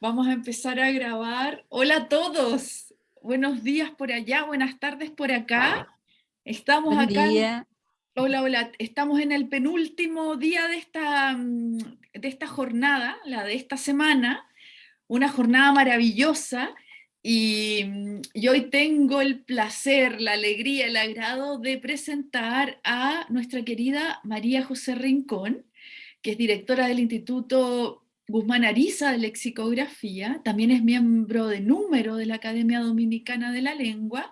Vamos a empezar a grabar. Hola a todos. Buenos días por allá, buenas tardes por acá. Estamos Buen acá. día. Hola, hola. Estamos en el penúltimo día de esta, mm, de esta jornada, la de esta semana. Una jornada maravillosa. Y, mm, y hoy tengo el placer, la alegría, el agrado de presentar a nuestra querida María José Rincón, que es directora del Instituto Guzmán Ariza de Lexicografía, también es miembro de número de la Academia Dominicana de la Lengua,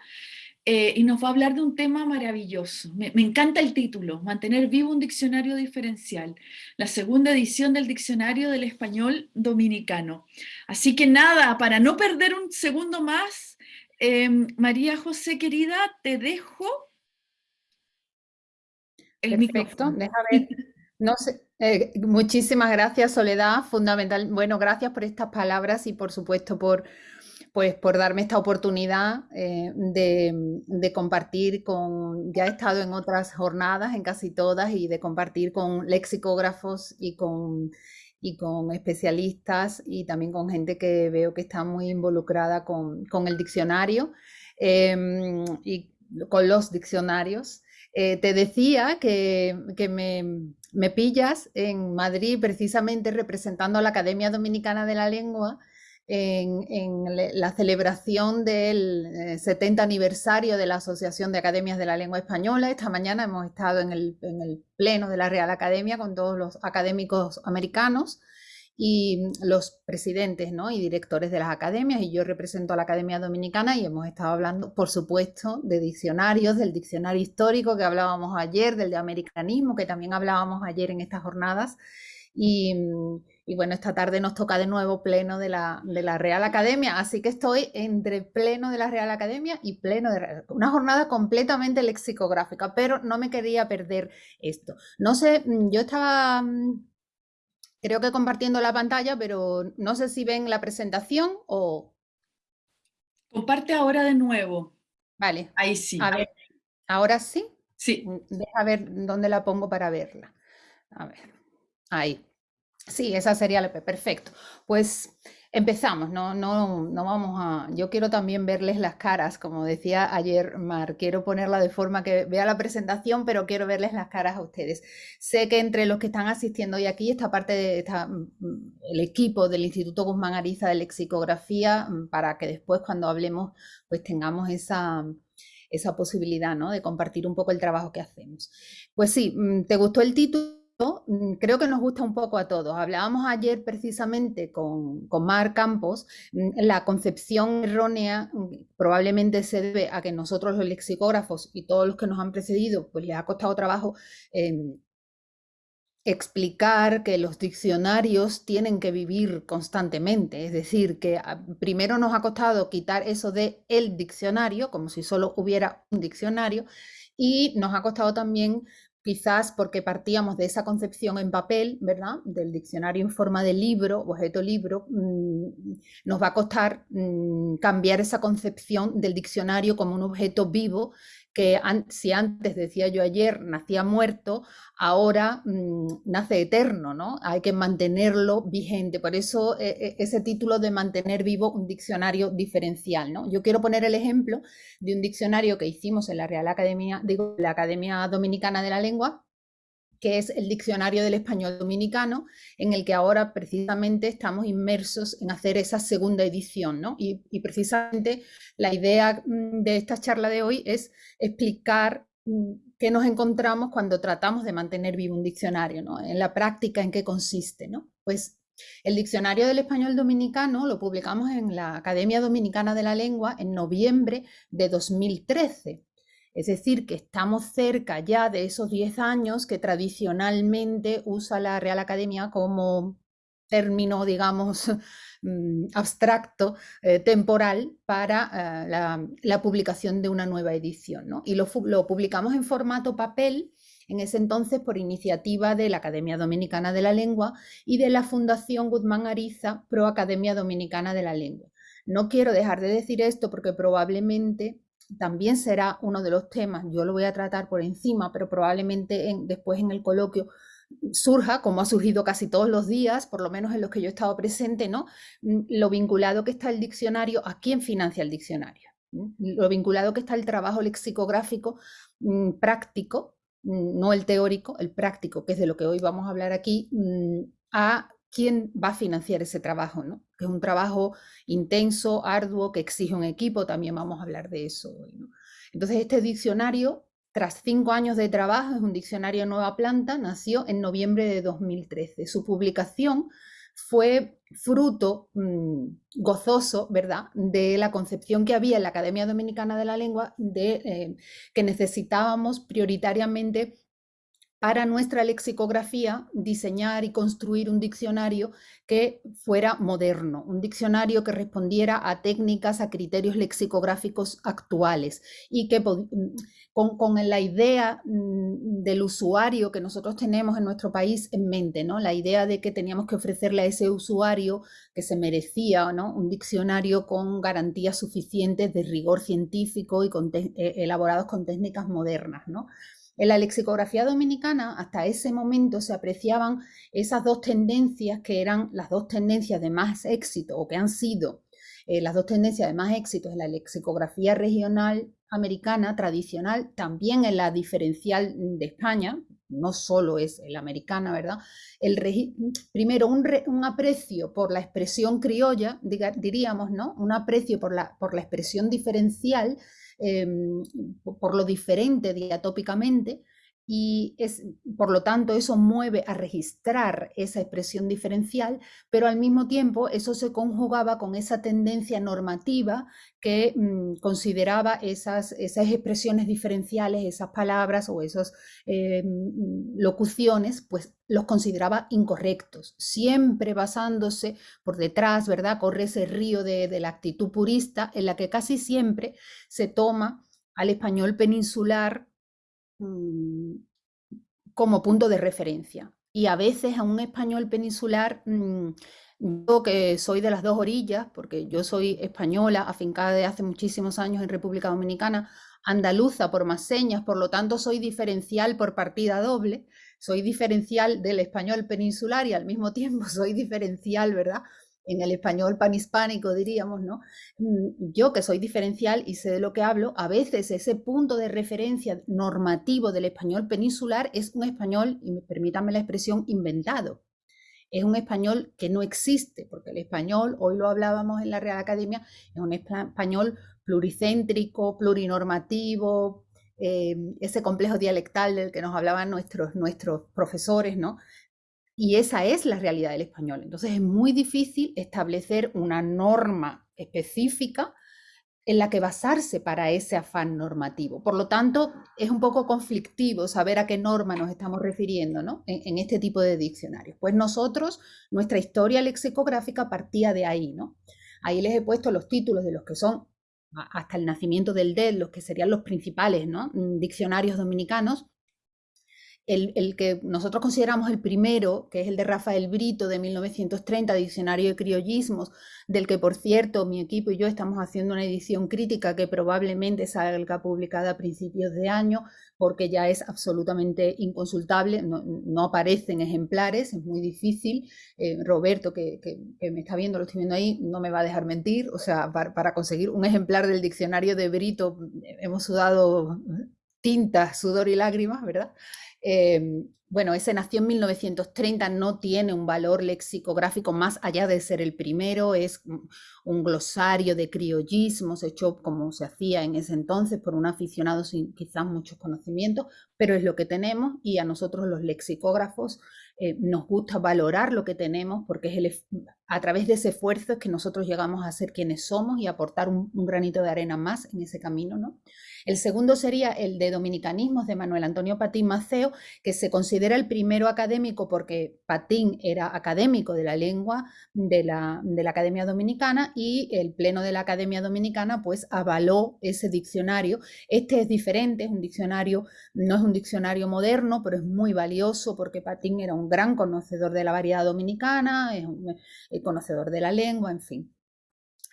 eh, y nos va a hablar de un tema maravilloso. Me, me, encanta el título, Mantener vivo un diccionario diferencial, la segunda edición del Diccionario del Español Dominicano. Así que nada, para no perder un segundo más, eh, María José querida, te dejo el Perfecto, micrófono. No sé, eh, muchísimas gracias, Soledad. Fundamental. Bueno, gracias por estas palabras y por supuesto por, pues, por darme esta oportunidad eh, de, compartir con. Ya he estado en otras jornadas, en casi todas, y de compartir con lexicógrafos y con, y con especialistas y también con gente que veo que está muy involucrada con, con el diccionario eh, y con los diccionarios. Eh, te decía que, que me me pillas en Madrid precisamente representando a la Academia Dominicana de la Lengua en, la celebración del 70 eh, aniversario de la Asociación de Academias de la Lengua Española. Esta mañana hemos estado en el, en el pleno de la Real Academia con todos los académicos americanos y los presidentes ¿no? y directores de las academias, y yo represento a la Academia Dominicana y hemos estado hablando, por supuesto, de diccionarios, del diccionario histórico que hablábamos ayer, del de americanismo, que también hablábamos ayer en estas jornadas, y, y bueno, esta tarde nos toca de nuevo pleno de la, de la, Real Academia, así que estoy entre pleno de la Real Academia y pleno de una jornada completamente lexicográfica, pero no me quería perder esto. No sé, yo estaba creo que compartiendo la pantalla, pero no sé si ven la presentación o... Comparte ahora de nuevo. Vale. Ahí sí. A ver, ¿ahora sí? Sí. Mm, deja ver dónde la pongo para verla. A ver, ahí. Sí, esa sería la... Perfecto. Pues Empezamos, no, no, no vamos a... Yo quiero también verles las caras, como decía ayer Mar, quiero ponerla de forma que vea la presentación, pero quiero verles las caras a ustedes. Sé que entre los que están asistiendo hoy aquí, esta parte de mm, el equipo del Instituto Guzmán Ariza de Lexicografía, mm, para que después cuando hablemos, pues tengamos esa, esa posibilidad, ¿no? De compartir un poco el trabajo que hacemos. Pues sí, mm, ¿te gustó el título? Mm, creo que nos gusta un poco a todos. Hablábamos ayer precisamente con, con Mar Campos, mm, la concepción errónea mm, probablemente se debe a que nosotros los lexicógrafos y todos los que nos han precedido, pues les ha costado trabajo eh, explicar que los diccionarios tienen que vivir constantemente, es decir, que ah, primero nos ha costado quitar eso de el diccionario, como si solo hubiera un diccionario, y nos ha costado también quizás porque partíamos de esa concepción en papel, ¿verdad? Del diccionario en forma de libro, objeto libro, mm, nos va a costar mm, cambiar esa concepción del diccionario como un objeto vivo que si antes, decía yo ayer, nacía muerto, ahora mm, nace eterno, ¿no? Hay que mantenerlo vigente. Por eso eh, eh, ese título de mantener vivo un diccionario diferencial, ¿no? Yo quiero poner el ejemplo de un diccionario que hicimos en la Real Academia, digo, la Academia Dominicana de la Lengua, que es el Diccionario del Español Dominicano, en el que ahora precisamente estamos inmersos en hacer esa segunda edición. ¿no? Y, precisamente la idea mm, de esta charla de hoy es explicar mm, qué nos encontramos cuando tratamos de mantener vivo un diccionario, ¿no? en la práctica en qué consiste. ¿no? Pues el Diccionario del Español Dominicano lo publicamos en la Academia Dominicana de la Lengua en noviembre de 2013. Es decir, que estamos cerca ya de esos 10 años que tradicionalmente usa la Real Academia como término, digamos, mm, abstracto, eh, temporal, para eh, la, publicación de una nueva edición. Y lo, lo publicamos en formato papel, en ese entonces por iniciativa de la Academia Dominicana de la Lengua y de la Fundación Guzmán Ariza Pro Academia Dominicana de la Lengua. No quiero dejar de decir esto porque probablemente también será uno de los temas, yo lo voy a tratar por encima, pero probablemente después en el coloquio surja, como ha surgido casi todos los días, por lo menos en los que yo he estado presente, ¿no? Mm, lo vinculado que está el diccionario, a quién financia el diccionario, lo vinculado que está el trabajo lexicográfico mm, práctico, mm, no el teórico, el práctico, que es de lo que hoy vamos a hablar aquí, a quién va a financiar ese trabajo, ¿no? que es un trabajo intenso, arduo, que exige un equipo, también vamos a hablar de eso hoy. Entonces, este diccionario tras cinco años de trabajo, es un diccionario Nueva Planta, nació en noviembre de 2013. Su publicación fue fruto mm, gozoso, ¿verdad?, de la concepción que había en la Academia Dominicana de la Lengua de eh, que necesitábamos prioritariamente para nuestra lexicografía diseñar y construir un diccionario que fuera moderno, un diccionario que respondiera a técnicas, a criterios lexicográficos actuales y que mm, con, la idea mm, del usuario que nosotros tenemos en nuestro país en mente, ¿no? la idea de que teníamos que ofrecerle a ese usuario que se merecía ¿no? un diccionario con garantías suficientes de rigor científico y eh, elaborados con técnicas modernas. ¿no? En la lexicografía dominicana, hasta ese momento se apreciaban esas dos tendencias que eran las dos tendencias de más éxito o que han sido eh, las dos tendencias de más éxito en la lexicografía regional americana tradicional, también en la diferencial de España, no solo es la americana, ¿verdad? El primero, un, aprecio por la expresión criolla, diríamos, ¿no? Un aprecio por la, por la expresión diferencial Em, por lo diferente diatópicamente, y es, por lo tanto eso mueve a registrar esa expresión diferencial, pero al mismo tiempo eso se conjugaba con esa tendencia normativa que mm, consideraba esas, esas expresiones diferenciales, esas palabras o esas eh, mm, locuciones, pues los consideraba incorrectos, siempre basándose por detrás, ¿verdad? Corre ese río de, de la actitud purista en la que casi siempre se toma al español peninsular Mm, como punto de referencia. Y a veces a un español peninsular, mm, yo que soy de las dos orillas, porque yo soy española, afincada de hace muchísimos años en República Dominicana, andaluza por más señas, por lo tanto soy diferencial por partida doble, soy diferencial del español peninsular y al mismo tiempo soy diferencial, ¿verdad? En el español panhispánico diríamos, ¿no? Mm, yo que soy diferencial y sé de lo que hablo, a veces ese punto de referencia normativo del español peninsular es un español, y permítanme la expresión, inventado. Es un español que no existe, porque el español, hoy lo hablábamos en la Real Academia, es un español pluricéntrico, plurinormativo, eh, ese complejo dialectal del que nos hablaban nuestros, nuestros profesores, ¿no? Y esa es la realidad del español. Entonces es muy difícil establecer una norma específica en la que basarse para ese afán normativo. Por lo tanto, es un poco conflictivo saber a qué norma nos estamos refiriendo ¿no? en, este tipo de diccionarios. Pues nosotros, nuestra historia lexicográfica partía de ahí. ¿no? Ahí les he puesto los títulos de los que son hasta el nacimiento del DED, los que serían los principales ¿no? diccionarios dominicanos, el, que nosotros consideramos el primero, que es el de Rafael Brito de 1930, Diccionario de Criollismos, del que por cierto mi equipo y yo estamos haciendo una edición crítica que probablemente salga publicada a principios de año, porque ya es absolutamente inconsultable, no, aparecen ejemplares, es muy difícil. Eh, Roberto, que, me está viendo, lo estoy viendo ahí, no me va a dejar mentir, o sea, para conseguir un ejemplar del diccionario de Brito hemos sudado tinta, sudor y lágrimas, ¿verdad? Em, bueno, ese nació en 1930, no tiene un valor lexicográfico más allá de ser el primero, es un glosario de criollismos hecho como se hacía en ese entonces por un aficionado sin quizás muchos conocimientos, pero es lo que tenemos y a nosotros los lexicógrafos eh, nos gusta valorar lo que tenemos porque es el, a través de ese esfuerzo es que nosotros llegamos a ser quienes somos y aportar un, granito de arena más en ese camino, ¿no? El segundo sería el de Dominicanismos de Manuel Antonio Patín Maceo, que se considera el primero académico porque Patín era académico de la lengua de la, de la Academia Dominicana y el Pleno de la Academia Dominicana pues avaló ese diccionario. Este es diferente, es un diccionario, no es un diccionario moderno, pero es muy valioso porque Patín era un gran conocedor de la variedad dominicana, conocedor de la lengua, en fin.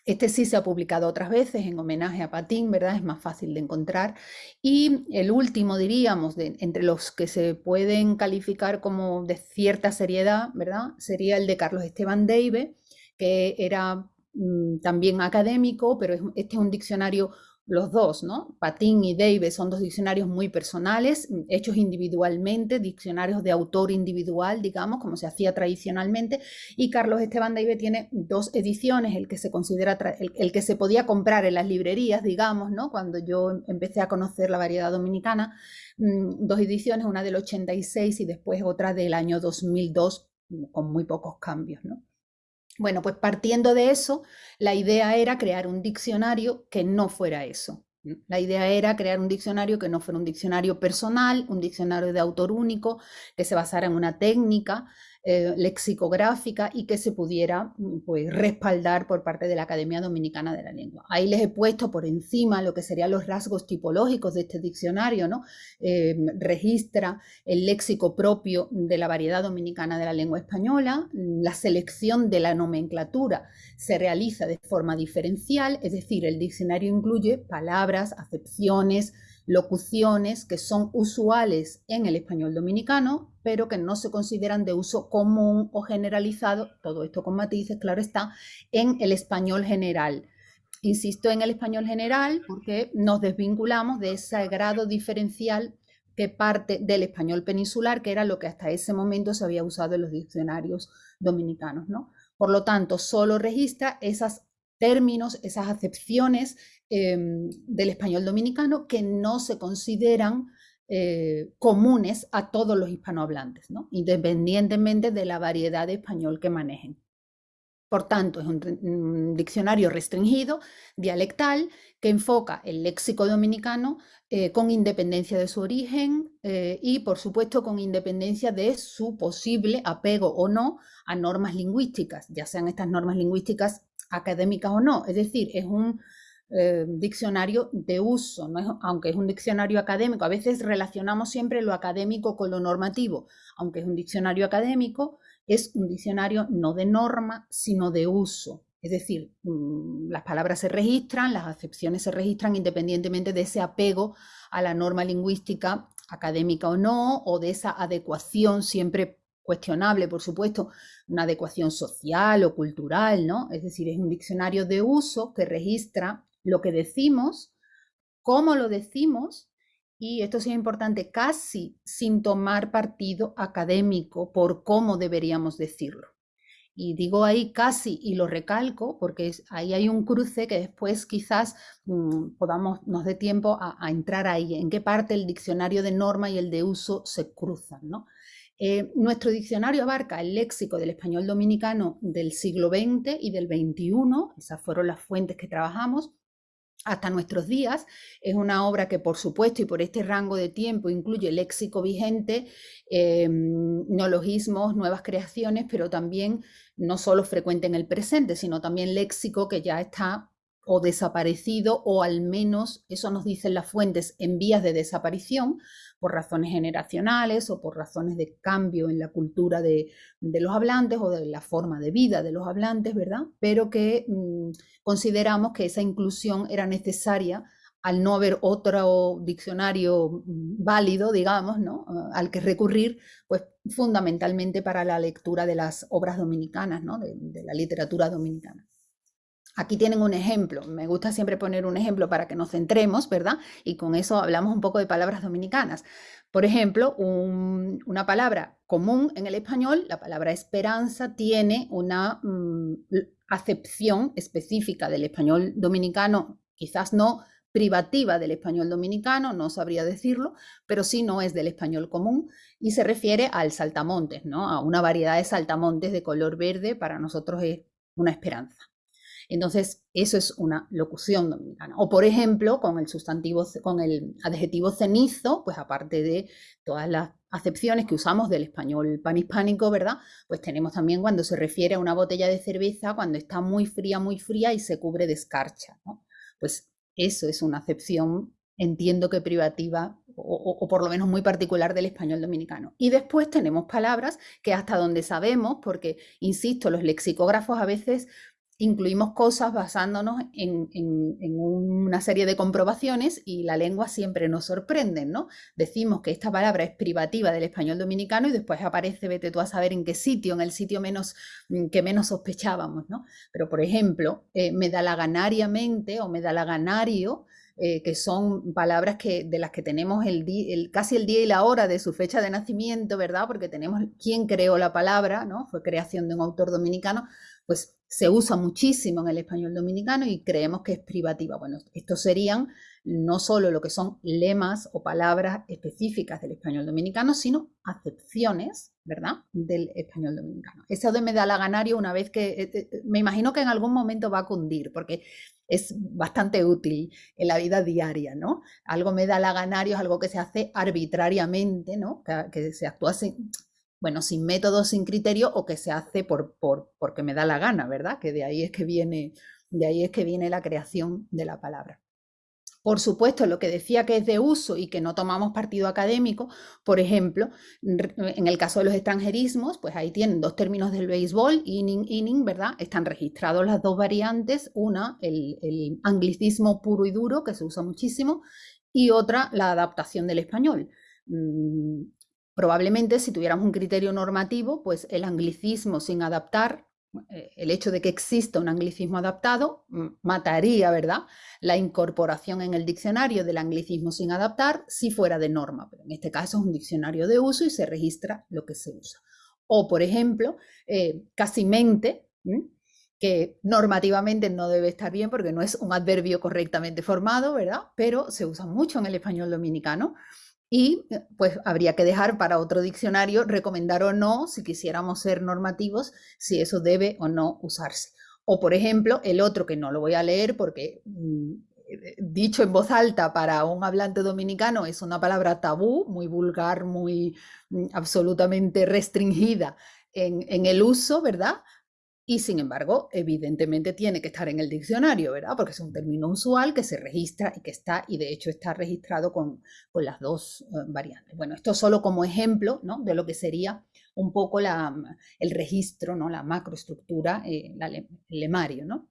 Este sí se ha publicado otras veces en homenaje a Patín, ¿verdad? Es más fácil de encontrar. Y el último, diríamos, de, entre los que se pueden calificar como de cierta seriedad, ¿verdad? Sería el de Carlos Esteban Deive, que era mm, también académico, pero este es un diccionario los dos, ¿no? Patín y Davis son dos diccionarios muy personales, hechos individualmente, diccionarios de autor individual, digamos, como se hacía tradicionalmente, y Carlos Esteban Davis tiene dos ediciones, el que se considera, el, que se podía comprar en las librerías, digamos, ¿no? Cuando yo empecé a conocer la variedad dominicana, mm, dos ediciones, una del 86 y después otra del año 2002, con muy pocos cambios, ¿no? Bueno, pues partiendo de eso, la idea era crear un diccionario que no fuera eso. La idea era crear un diccionario que no fuera un diccionario personal, un diccionario de autor único, que se basara en una técnica, eh, lexicográfica y que se pudiera mm, pues, respaldar por parte de la Academia Dominicana de la Lengua. Ahí les he puesto por encima lo que serían los rasgos tipológicos de este diccionario, ¿no? Eh, registra el léxico propio de la variedad dominicana de la lengua española, la selección de la nomenclatura se realiza de forma diferencial, es decir, el diccionario incluye palabras, acepciones, locuciones que son usuales en el español dominicano, pero que no se consideran de uso común o generalizado, todo esto con matices, claro está, en el español general. Insisto en el español general porque nos desvinculamos de ese grado diferencial que parte del español peninsular, que era lo que hasta ese momento se había usado en los diccionarios dominicanos. ¿no? Por lo tanto, solo registra esos términos, esas acepciones Em, del español dominicano que no se consideran eh, comunes a todos los hispanohablantes, independientemente de la variedad de español que manejen. Por tanto, es un, diccionario restringido, dialectal, que enfoca el léxico dominicano eh, con independencia de su origen eh, y, por supuesto, con independencia de su posible apego o no a normas lingüísticas, ya sean estas normas lingüísticas académicas o no. Es decir, es un eh, diccionario de uso, aunque es un diccionario académico. A veces relacionamos siempre lo académico con lo normativo, aunque es un diccionario académico, es un diccionario no de norma, sino de uso. Es decir, mm, las palabras se registran, las acepciones se registran independientemente de ese apego a la norma lingüística académica o no, o de esa adecuación siempre cuestionable, por supuesto, una adecuación social o cultural, ¿no? Es decir, es un diccionario de uso que registra lo que decimos, cómo lo decimos, y esto es importante, casi sin tomar partido académico por cómo deberíamos decirlo. Y digo ahí casi y lo recalco porque ahí hay un cruce que después quizás mm, podamos, nos dé tiempo a, entrar ahí, en qué parte el diccionario de norma y el de uso se cruzan. ¿no? Eh, nuestro diccionario abarca el léxico del español dominicano del siglo XX y del XXI, esas fueron las fuentes que trabajamos, hasta nuestros días. Es una obra que, por supuesto, y por este rango de tiempo, incluye léxico vigente, em, neologismos, nuevas creaciones, pero también no solo frecuente en el presente, sino también léxico que ya está o desaparecido, o al menos, eso nos dicen las fuentes, en vías de desaparición, por razones generacionales o por razones de cambio en la cultura de, los hablantes o de la forma de vida de los hablantes, ¿verdad? Pero que mm, consideramos que esa inclusión era necesaria al no haber otro diccionario mm, válido, digamos, ¿no? al que recurrir, pues fundamentalmente para la lectura de las obras dominicanas, ¿no? de la literatura dominicana. Aquí tienen un ejemplo. Me gusta siempre poner un ejemplo para que nos centremos, ¿verdad? Y con eso hablamos un poco de palabras dominicanas. Por ejemplo, una palabra común en el español, la palabra esperanza, tiene una mm, acepción específica del español dominicano, quizás no privativa del español dominicano, no sabría decirlo, pero sí no es del español común y se refiere al saltamontes, ¿no? A una variedad de saltamontes de color verde, para nosotros es una esperanza. Entonces, eso es una locución dominicana. O, por ejemplo, con el sustantivo, con el adjetivo cenizo, pues aparte de todas las acepciones que usamos del español panhispánico, ¿verdad? Pues tenemos también cuando se refiere a una botella de cerveza cuando está muy fría, muy fría y se cubre de escarcha. Pues eso es una acepción, entiendo que privativa o, por lo menos muy particular del español dominicano. Y después tenemos palabras que hasta donde sabemos, porque, insisto, los lexicógrafos a veces incluimos cosas basándonos en, una serie de comprobaciones y la lengua siempre nos sorprende, ¿no? Decimos que esta palabra es privativa del español dominicano y después aparece, vete tú a saber en qué sitio, en el sitio menos, mm, que menos sospechábamos, ¿no? Pero, por ejemplo, eh, medalaganariamente o medalaganario, eh, que son palabras que, de las que tenemos el, casi el día y la hora de su fecha de nacimiento, ¿verdad? Porque tenemos quién creó la palabra, ¿no? Fue creación de un autor dominicano, pues se usa muchísimo en el español dominicano y creemos que es privativa. Bueno, estos serían no solo lo que son lemas o palabras específicas del español dominicano, sino acepciones, ¿verdad?, del español dominicano. Eso de medalaganario, una vez que, eh, eh, me imagino que en algún momento va a cundir, porque es bastante útil en la vida diaria, ¿no? Algo medalaganario es algo que se hace arbitrariamente, ¿no? Que, que se actúa sin, bueno, sin método, sin criterio o que se hace por, por, porque me da la gana, ¿verdad? Que de ahí es que viene, de ahí es que viene la creación de la palabra. Por supuesto, lo que decía que es de uso y que no tomamos partido académico, por ejemplo, en el caso de los extranjerismos, pues ahí tienen dos términos del béisbol, inning, inning, ¿verdad? Están registrados las dos variantes, una, el, el anglicismo puro y duro, que se usa muchísimo, y otra, la adaptación del español. Probablemente si tuviéramos un criterio normativo, pues el anglicismo sin adaptar, eh, el hecho de que exista un anglicismo adaptado, mataría, ¿verdad?, la incorporación en el diccionario del anglicismo sin adaptar si fuera de norma. Pero en este caso es un diccionario de uso y se registra lo que se usa. O, por ejemplo, eh, casi mente, que normativamente no debe estar bien porque no es un adverbio correctamente formado, ¿verdad? Pero se usa mucho en el español dominicano. Y eh, pues habría que dejar para otro diccionario recomendar o no, si quisiéramos ser normativos, si eso debe o no usarse. O por ejemplo, el otro que no lo voy a leer porque mm, eh, dicho en voz alta para un hablante dominicano es una palabra tabú, muy vulgar, muy mm, absolutamente restringida en, en el uso, ¿verdad? Y sin embargo, evidentemente tiene que estar en el diccionario, ¿verdad? Porque es un término usual que se registra y que está, y de hecho está registrado con, con las dos eh, variantes. Bueno, esto solo como ejemplo ¿no? de lo que sería un poco el registro, ¿no? la macroestructura, eh, el lemario, ¿no?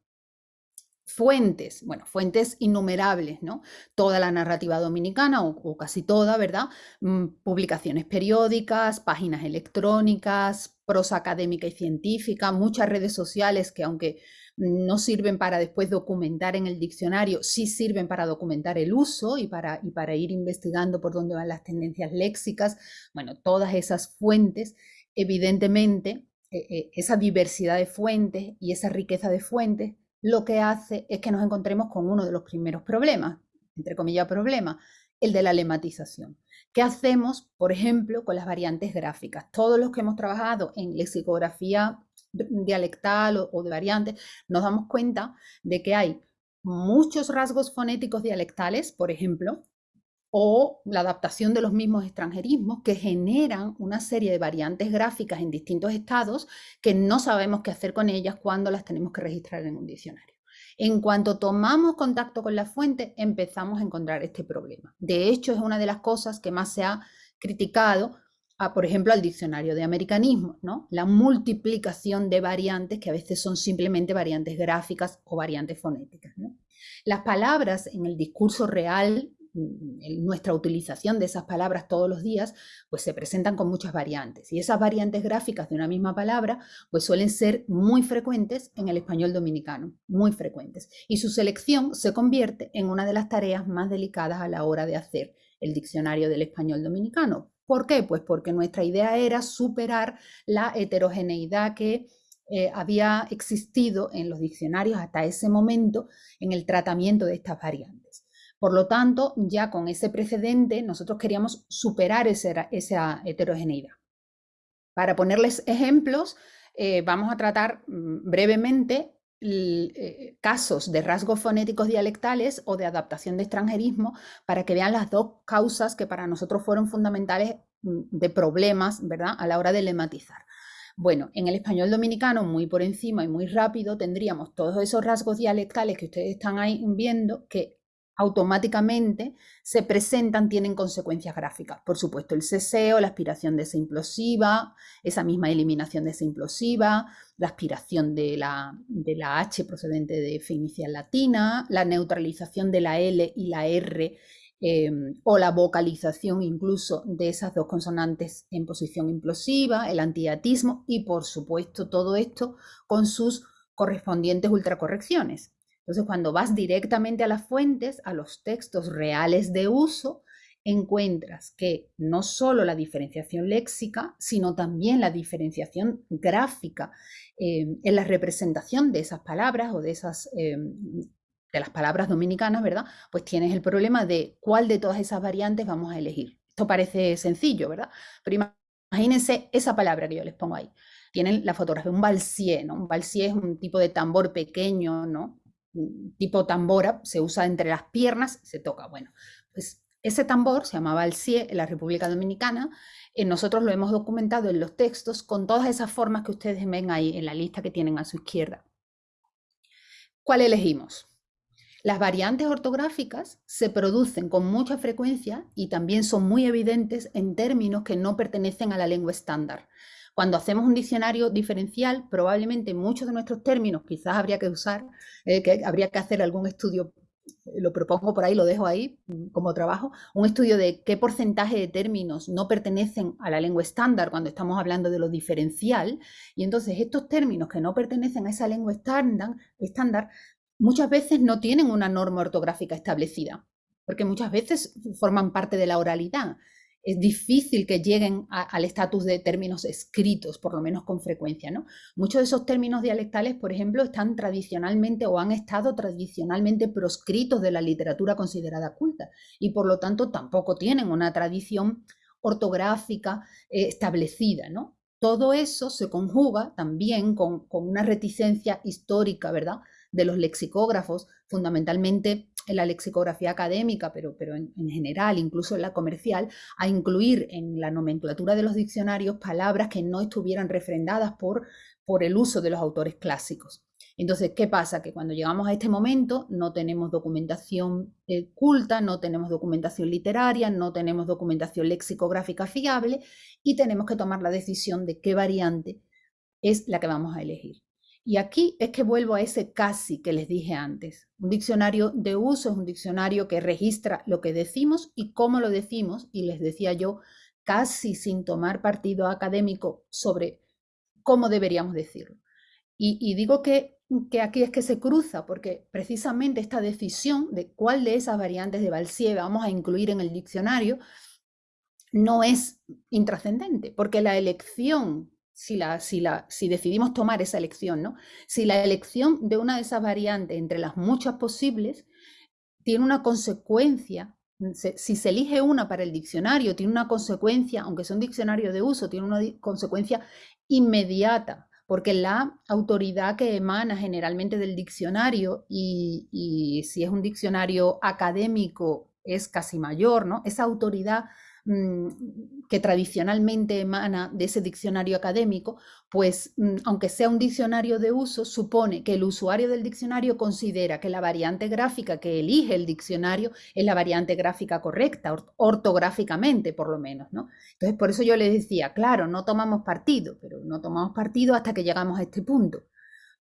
Fuentes, bueno, fuentes innumerables, ¿no? Toda la narrativa dominicana, o, casi toda, ¿verdad? Mm, publicaciones periódicas, páginas electrónicas, prosa académica y científica, muchas redes sociales que aunque no sirven para después documentar en el diccionario, sí sirven para documentar el uso y para, y para ir investigando por dónde van las tendencias léxicas. Bueno, todas esas fuentes, evidentemente, eh, eh, esa diversidad de fuentes y esa riqueza de fuentes lo que hace es que nos encontremos con uno de los primeros problemas, entre comillas problemas, el de la lematización. ¿Qué hacemos, por ejemplo, con las variantes gráficas? Todos los que hemos trabajado en lexicografía dialectal o, de variantes, nos damos cuenta de que hay muchos rasgos fonéticos dialectales, por ejemplo, o la adaptación de los mismos extranjerismos que generan una serie de variantes gráficas en distintos estados que no sabemos qué hacer con ellas cuando las tenemos que registrar en un diccionario. En cuanto tomamos contacto con la fuente, empezamos a encontrar este problema. De hecho, es una de las cosas que más se ha criticado, a, por ejemplo, al diccionario de americanismo, ¿no? la multiplicación de variantes que a veces son simplemente variantes gráficas o variantes fonéticas. Las palabras en el discurso real nuestra utilización de esas palabras todos los días, pues se presentan con muchas variantes. Y esas variantes gráficas de una misma palabra, pues suelen ser muy frecuentes en el español dominicano, muy frecuentes. Y su selección se convierte en una de las tareas más delicadas a la hora de hacer el diccionario del español dominicano. ¿Por qué? Pues porque nuestra idea era superar la heterogeneidad que eh, había existido en los diccionarios hasta ese momento en el tratamiento de estas variantes. Por lo tanto, ya con ese precedente, nosotros queríamos superar esa, heterogeneidad. Para ponerles ejemplos, eh, vamos a tratar mm, brevemente eh, casos de rasgos fonéticos dialectales o de adaptación de extranjerismo para que vean las dos causas que para nosotros fueron fundamentales mm, de problemas, ¿verdad?, a la hora de lematizar. Bueno, en el español dominicano, muy por encima y muy rápido, tendríamos todos esos rasgos dialectales que ustedes están ahí viendo que automáticamente se presentan, tienen consecuencias gráficas. Por supuesto, el ceseo, la aspiración de esa implosiva, esa misma eliminación de esa implosiva, la aspiración de la, de la H procedente de fe inicial latina, la neutralización de la L y la R em, o la vocalización incluso de esas dos consonantes en posición implosiva, el antiatismo y por supuesto todo esto con sus correspondientes ultracorrecciones. Entonces, cuando vas directamente a las fuentes, a los textos reales de uso, encuentras que no solo la diferenciación léxica, sino también la diferenciación gráfica eh, en la representación de esas palabras o de esas eh, de las palabras dominicanas, ¿verdad? Pues tienes el problema de cuál de todas esas variantes vamos a elegir. Esto parece sencillo, ¿verdad? Pero imagínense esa palabra que yo les pongo ahí. Tienen la fotografía, un balsier, ¿no? Un balsier es un tipo de tambor pequeño, ¿no? Tipo tambora, se usa entre las piernas, se toca. Bueno, pues ese tambor se llamaba el CIE en la República Dominicana. Eh, nosotros lo hemos documentado en los textos con todas esas formas que ustedes ven ahí en la lista que tienen a su izquierda. ¿Cuál elegimos? Las variantes ortográficas se producen con mucha frecuencia y también son muy evidentes en términos que no pertenecen a la lengua estándar. Cuando hacemos un diccionario diferencial, probablemente muchos de nuestros términos quizás habría que usar, eh, que habría que hacer algún estudio, eh, lo propongo por ahí, lo dejo ahí mm, como trabajo, un estudio de qué porcentaje de términos no pertenecen a la lengua estándar cuando estamos hablando de lo diferencial. Y entonces estos términos que no pertenecen a esa lengua estándar, estándar muchas veces no tienen una norma ortográfica establecida, porque muchas veces forman parte de la oralidad es difícil que lleguen al estatus de términos escritos, por lo menos con frecuencia. ¿no? Muchos de esos términos dialectales, por ejemplo, están tradicionalmente o han estado tradicionalmente proscritos de la literatura considerada culta y por lo tanto tampoco tienen una tradición ortográfica eh, establecida. ¿no? Todo eso se conjuga también con, con una reticencia histórica, ¿verdad? de los lexicógrafos, fundamentalmente en la lexicografía académica, pero, pero en, general, incluso en la comercial, a incluir en la nomenclatura de los diccionarios palabras que no estuvieran refrendadas por, por el uso de los autores clásicos. Entonces, ¿qué pasa? Que cuando llegamos a este momento no tenemos documentación eh, culta, no tenemos documentación literaria, no tenemos documentación lexicográfica fiable y tenemos que tomar la decisión de qué variante es la que vamos a elegir. Y aquí es que vuelvo a ese casi que les dije antes. Un diccionario de uso es un diccionario que registra lo que decimos y cómo lo decimos, y les decía yo, casi sin tomar partido académico sobre cómo deberíamos decirlo. Y, digo que, que, aquí es que se cruza, porque precisamente esta decisión de cuál de esas variantes de Balsier vamos a incluir en el diccionario no es intrascendente, porque la elección si, la, si, la, si decidimos tomar esa elección, ¿no? Si la elección de una de esas variantes entre las muchas posibles tiene una consecuencia, si se elige una para el diccionario, tiene una consecuencia, aunque sea un diccionario de uso, tiene una consecuencia inmediata, porque la autoridad que emana generalmente del diccionario, y, y si es un diccionario académico, es casi mayor, ¿no? Esa autoridad que tradicionalmente emana de ese diccionario académico, pues mm, aunque sea un diccionario de uso, supone que el usuario del diccionario considera que la variante gráfica que elige el diccionario es la variante gráfica correcta, ortográficamente por lo menos, ¿no? Entonces, por eso yo les decía, claro, no tomamos partido, pero no tomamos partido hasta que llegamos a este punto,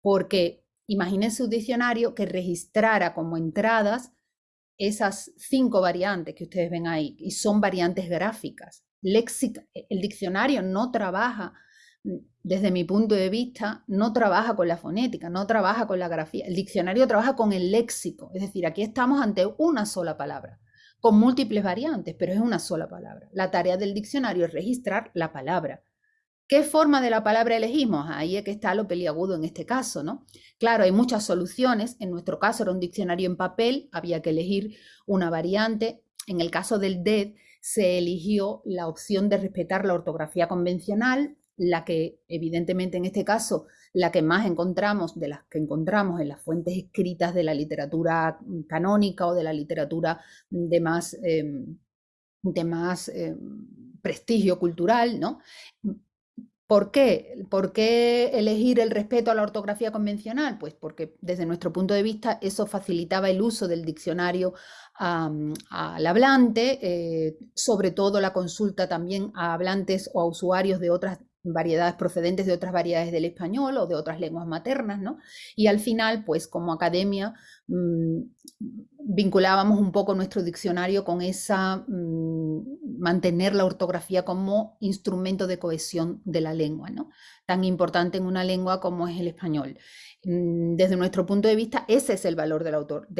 porque imagínense un diccionario que registrara como entradas esas cinco variantes que ustedes ven ahí, y son variantes gráficas. Léxica, e, el diccionario no trabaja, mm, desde mi punto de vista, no trabaja con la fonética, no trabaja con la grafía. El diccionario trabaja con el léxico, es decir, aquí estamos ante una sola palabra, con múltiples variantes, pero es una sola palabra. La tarea del diccionario es registrar la palabra. ¿Qué forma de la palabra elegimos? Ahí es que está lo peliagudo en este caso, ¿no? Claro, hay muchas soluciones. En nuestro caso era un diccionario en papel, había que elegir una variante. En el caso del DED se eligió la opción de respetar la ortografía convencional, la que evidentemente en este caso la que más encontramos de las que encontramos en las fuentes escritas de la literatura canónica o de la literatura de más, em, de más em, prestigio cultural, ¿no? ¿Por qué? ¿Por qué elegir el respeto a la ortografía convencional? Pues porque desde nuestro punto de vista eso facilitaba el uso del diccionario al hablante, eh, sobre todo la consulta también a hablantes o a usuarios de otras variedades procedentes de otras variedades del español o de otras lenguas maternas, ¿no? Y al final, pues como academia, mm, vinculábamos un poco nuestro diccionario con esa, mm, mantener la ortografía como instrumento de cohesión de la lengua, ¿no? Tan importante en una lengua como es el español. Mm, desde nuestro punto de vista, ese es el valor de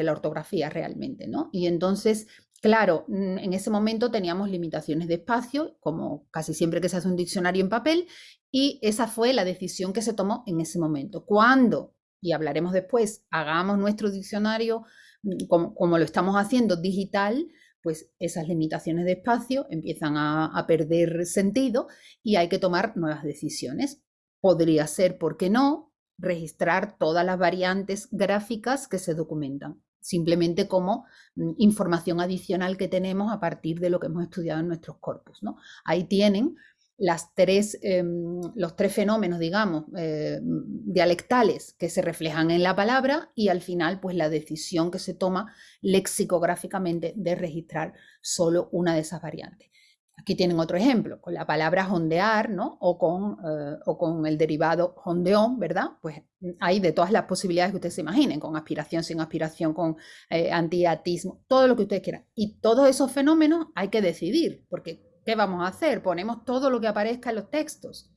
la, ortografía realmente, ¿no? Y entonces Claro, mm, en ese momento teníamos limitaciones de espacio, como casi siempre que se hace un diccionario en papel, y esa fue la decisión que se tomó en ese momento. Cuando, y hablaremos después, hagamos nuestro diccionario mm, como, lo estamos haciendo digital, pues esas limitaciones de espacio empiezan a, perder sentido y hay que tomar nuevas decisiones. Podría ser, ¿por qué no?, registrar todas las variantes gráficas que se documentan simplemente como mm, información adicional que tenemos a partir de lo que hemos estudiado en nuestros corpus. ¿no? Ahí tienen las tres, em, los tres fenómenos, digamos, eh, dialectales que se reflejan en la palabra y al final, pues la decisión que se toma lexicográficamente de registrar solo una de esas variantes. Aquí tienen otro ejemplo, con la palabra hondear, ¿no? O con, eh, o con el derivado hondeón, ¿verdad? Pues hay de todas las posibilidades que ustedes se imaginen, con aspiración, sin aspiración, con eh, antiatismo, todo lo que ustedes quieran. Y todos esos fenómenos hay que decidir, porque ¿qué vamos a hacer? Ponemos todo lo que aparezca en los textos.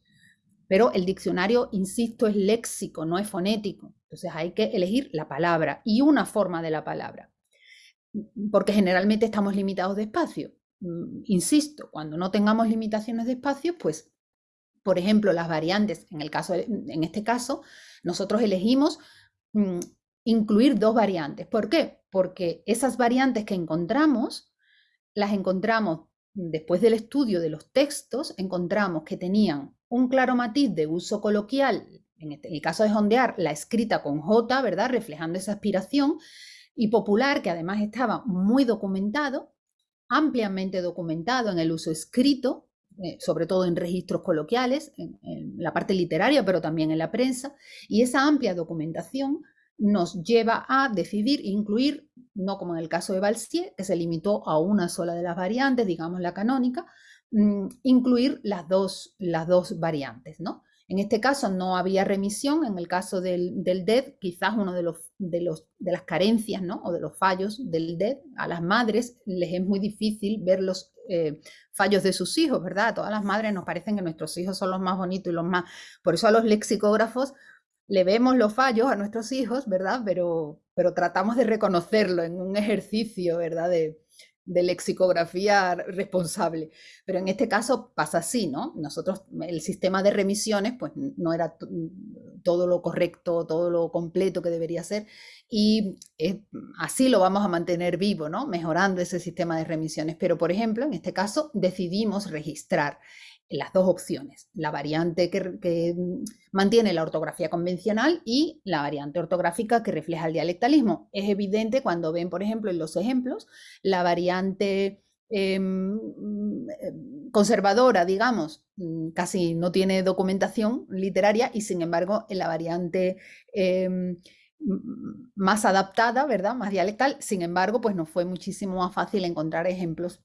Pero el diccionario, insisto, es léxico, no es fonético. Entonces hay que elegir la palabra y una forma de la palabra, porque generalmente estamos limitados de espacio. Mm, insisto, cuando no tengamos limitaciones de espacio, pues, por ejemplo, las variantes, en, el caso, en este caso, nosotros elegimos mm, incluir dos variantes. ¿Por qué? Porque esas variantes que encontramos, las encontramos después del estudio de los textos, encontramos que tenían un claro matiz de uso coloquial, en este, el caso de Hondear, la escrita con J, ¿verdad? Reflejando esa aspiración, y popular, que además estaba muy documentado, ampliamente documentado en el uso escrito, eh, sobre todo en registros coloquiales, en, la parte literaria, pero también en la prensa, y esa amplia documentación nos lleva a decidir incluir, no como en el caso de Balsier, que se limitó a una sola de las variantes, digamos la canónica, mm, incluir las dos, las dos variantes, ¿no? En este caso no había remisión, en el caso del, del DED, quizás uno de, los, de, los, de las carencias ¿no? o de los fallos del DED, a las madres les es muy difícil ver los eh, fallos de sus hijos, ¿verdad? A todas las madres nos parecen que nuestros hijos son los más bonitos y los más... Por eso a los lexicógrafos le vemos los fallos a nuestros hijos, ¿verdad? Pero, pero tratamos de reconocerlo en un ejercicio, ¿verdad? De, de lexicografía responsable. Pero en este caso pasa así, ¿no? Nosotros, el sistema de remisiones, pues no era todo lo correcto, todo lo completo que debería ser, y así lo vamos a mantener vivo, ¿no? Mejorando ese sistema de remisiones. Pero, por ejemplo, en este caso decidimos registrar las dos opciones, la variante que, mantiene la ortografía convencional y la variante ortográfica que refleja el dialectalismo. Es evidente cuando ven, por ejemplo, en los ejemplos, la variante em, conservadora, digamos, mm, casi no tiene documentación literaria y sin embargo en la variante em, más adaptada, ¿verdad? Más dialectal, sin embargo, pues nos fue muchísimo más fácil encontrar ejemplos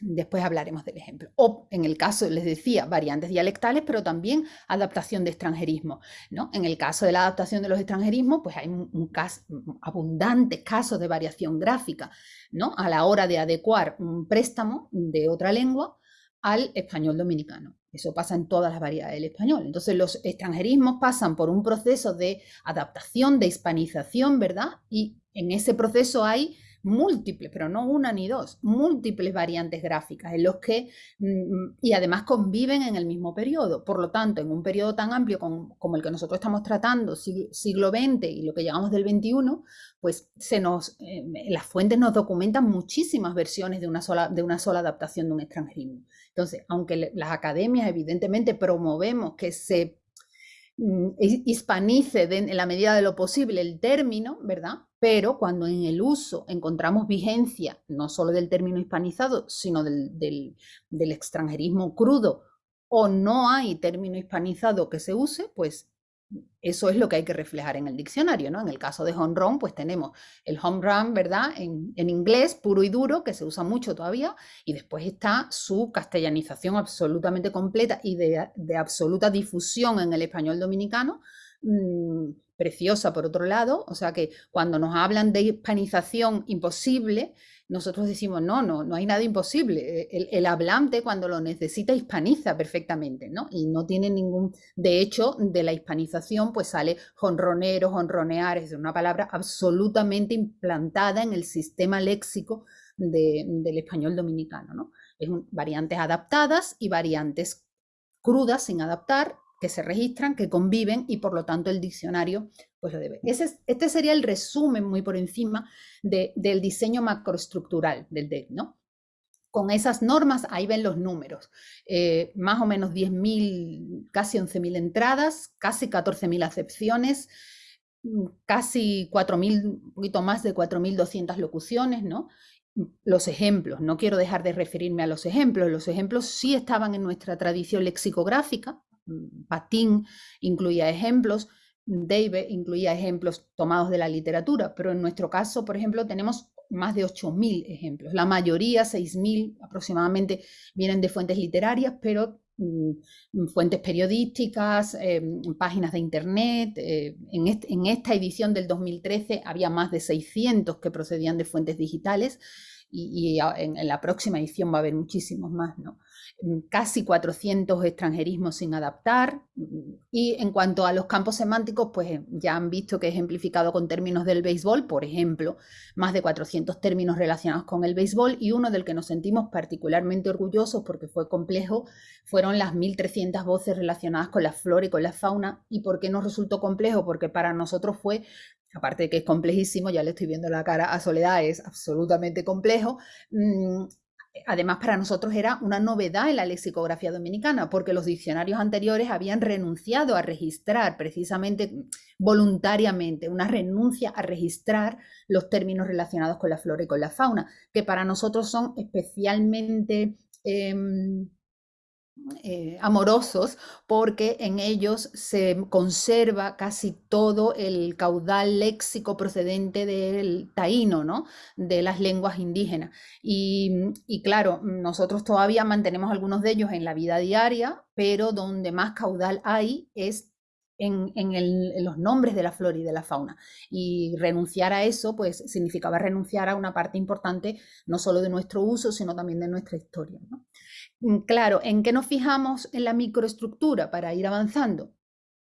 Después hablaremos del ejemplo. O en el caso, les decía, variantes dialectales, pero también adaptación de extranjerismo. ¿no? En el caso de la adaptación de los extranjerismos, pues hay un, caso, abundantes casos de variación gráfica ¿no? a la hora de adecuar un préstamo de otra lengua al español dominicano. Eso pasa en todas las variedades del español. Entonces los extranjerismos pasan por un proceso de adaptación, de hispanización, ¿verdad? Y en ese proceso hay múltiples, pero no una ni dos, múltiples variantes gráficas en los que, mm, y además conviven en el mismo periodo. Por lo tanto, en un periodo tan amplio como, el que nosotros estamos tratando, siglo XX y lo que llegamos del XXI, pues se nos, eh, las fuentes nos documentan muchísimas versiones de una, sola, de una sola adaptación de un extranjerismo. Entonces, aunque las academias evidentemente promovemos que se mm, hispanice en la medida de lo posible el término, ¿verdad? Pero cuando en el uso encontramos vigencia no solo del término hispanizado, sino del, extranjerismo crudo o no hay término hispanizado que se use, pues eso es lo que hay que reflejar en el diccionario, ¿no? En el caso de home run, pues tenemos el home run, ¿verdad? En, inglés, puro y duro, que se usa mucho todavía, y después está su castellanización absolutamente completa y de, absoluta difusión en el español dominicano, mm, preciosa por otro lado, o sea que cuando nos hablan de hispanización imposible, nosotros decimos, no, no, no hay nada imposible. E, el, hablante cuando lo necesita hispaniza perfectamente, ¿no? Y no tiene ningún, de hecho, de la hispanización pues sale jonronero, jonronear, es una palabra absolutamente implantada en el sistema léxico del español dominicano, ¿no? Es variantes adaptadas y variantes crudas sin adaptar que se registran, que conviven y por lo tanto el diccionario pues lo debe. Ese, este sería el resumen muy por encima del diseño macroestructural del DEC, ¿no? Con esas normas, ahí ven los números, eh, más o menos 10.000, casi 11.000 entradas, casi 14.000 acepciones, mm, casi 4.000, un poquito más de 4.200 locuciones, ¿no? Los ejemplos, no quiero dejar de referirme a los ejemplos, los ejemplos sí estaban en nuestra tradición lexicográfica, mm, Patín incluía ejemplos, David incluía ejemplos tomados de la literatura, pero en nuestro caso, por ejemplo, tenemos más de 8.000 ejemplos. La mayoría, 6.000 aproximadamente, vienen de fuentes literarias, pero mm, fuentes periodísticas, em, páginas de internet. Eh, en, en, esta edición del 2013 había más de 600 que procedían de fuentes digitales y, en, la próxima edición va a haber muchísimos más, ¿no? Mm, casi 400 extranjerismos sin adaptar. Mm, y en cuanto a los campos semánticos, pues eh, ya han visto que he ejemplificado con términos del béisbol, por ejemplo, más de 400 términos relacionados con el béisbol y uno del que nos sentimos particularmente orgullosos porque fue complejo, fueron las 1.300 voces relacionadas con la flora y con la fauna. ¿Y por qué nos resultó complejo? Porque para nosotros fue aparte de que es complejísimo, ya le estoy viendo la cara a Soledad, es absolutamente complejo. Mm, además, para nosotros era una novedad en la lexicografía dominicana, porque los diccionarios anteriores habían renunciado a registrar precisamente mm, voluntariamente, una renuncia a registrar los términos relacionados con la flora y con la fauna, que para nosotros son especialmente... Em, eh, amorosos porque en ellos se conserva casi todo el caudal léxico procedente del taíno, ¿no? de las lenguas indígenas. Y, claro, nosotros todavía mantenemos algunos de ellos en la vida diaria, pero donde más caudal hay es en, en, los nombres de la flora y de la fauna. Y renunciar a eso, pues significaba renunciar a una parte importante, no solo de nuestro uso, sino también de nuestra historia. ¿no? Mm, claro, ¿en qué nos fijamos en la microestructura para ir avanzando?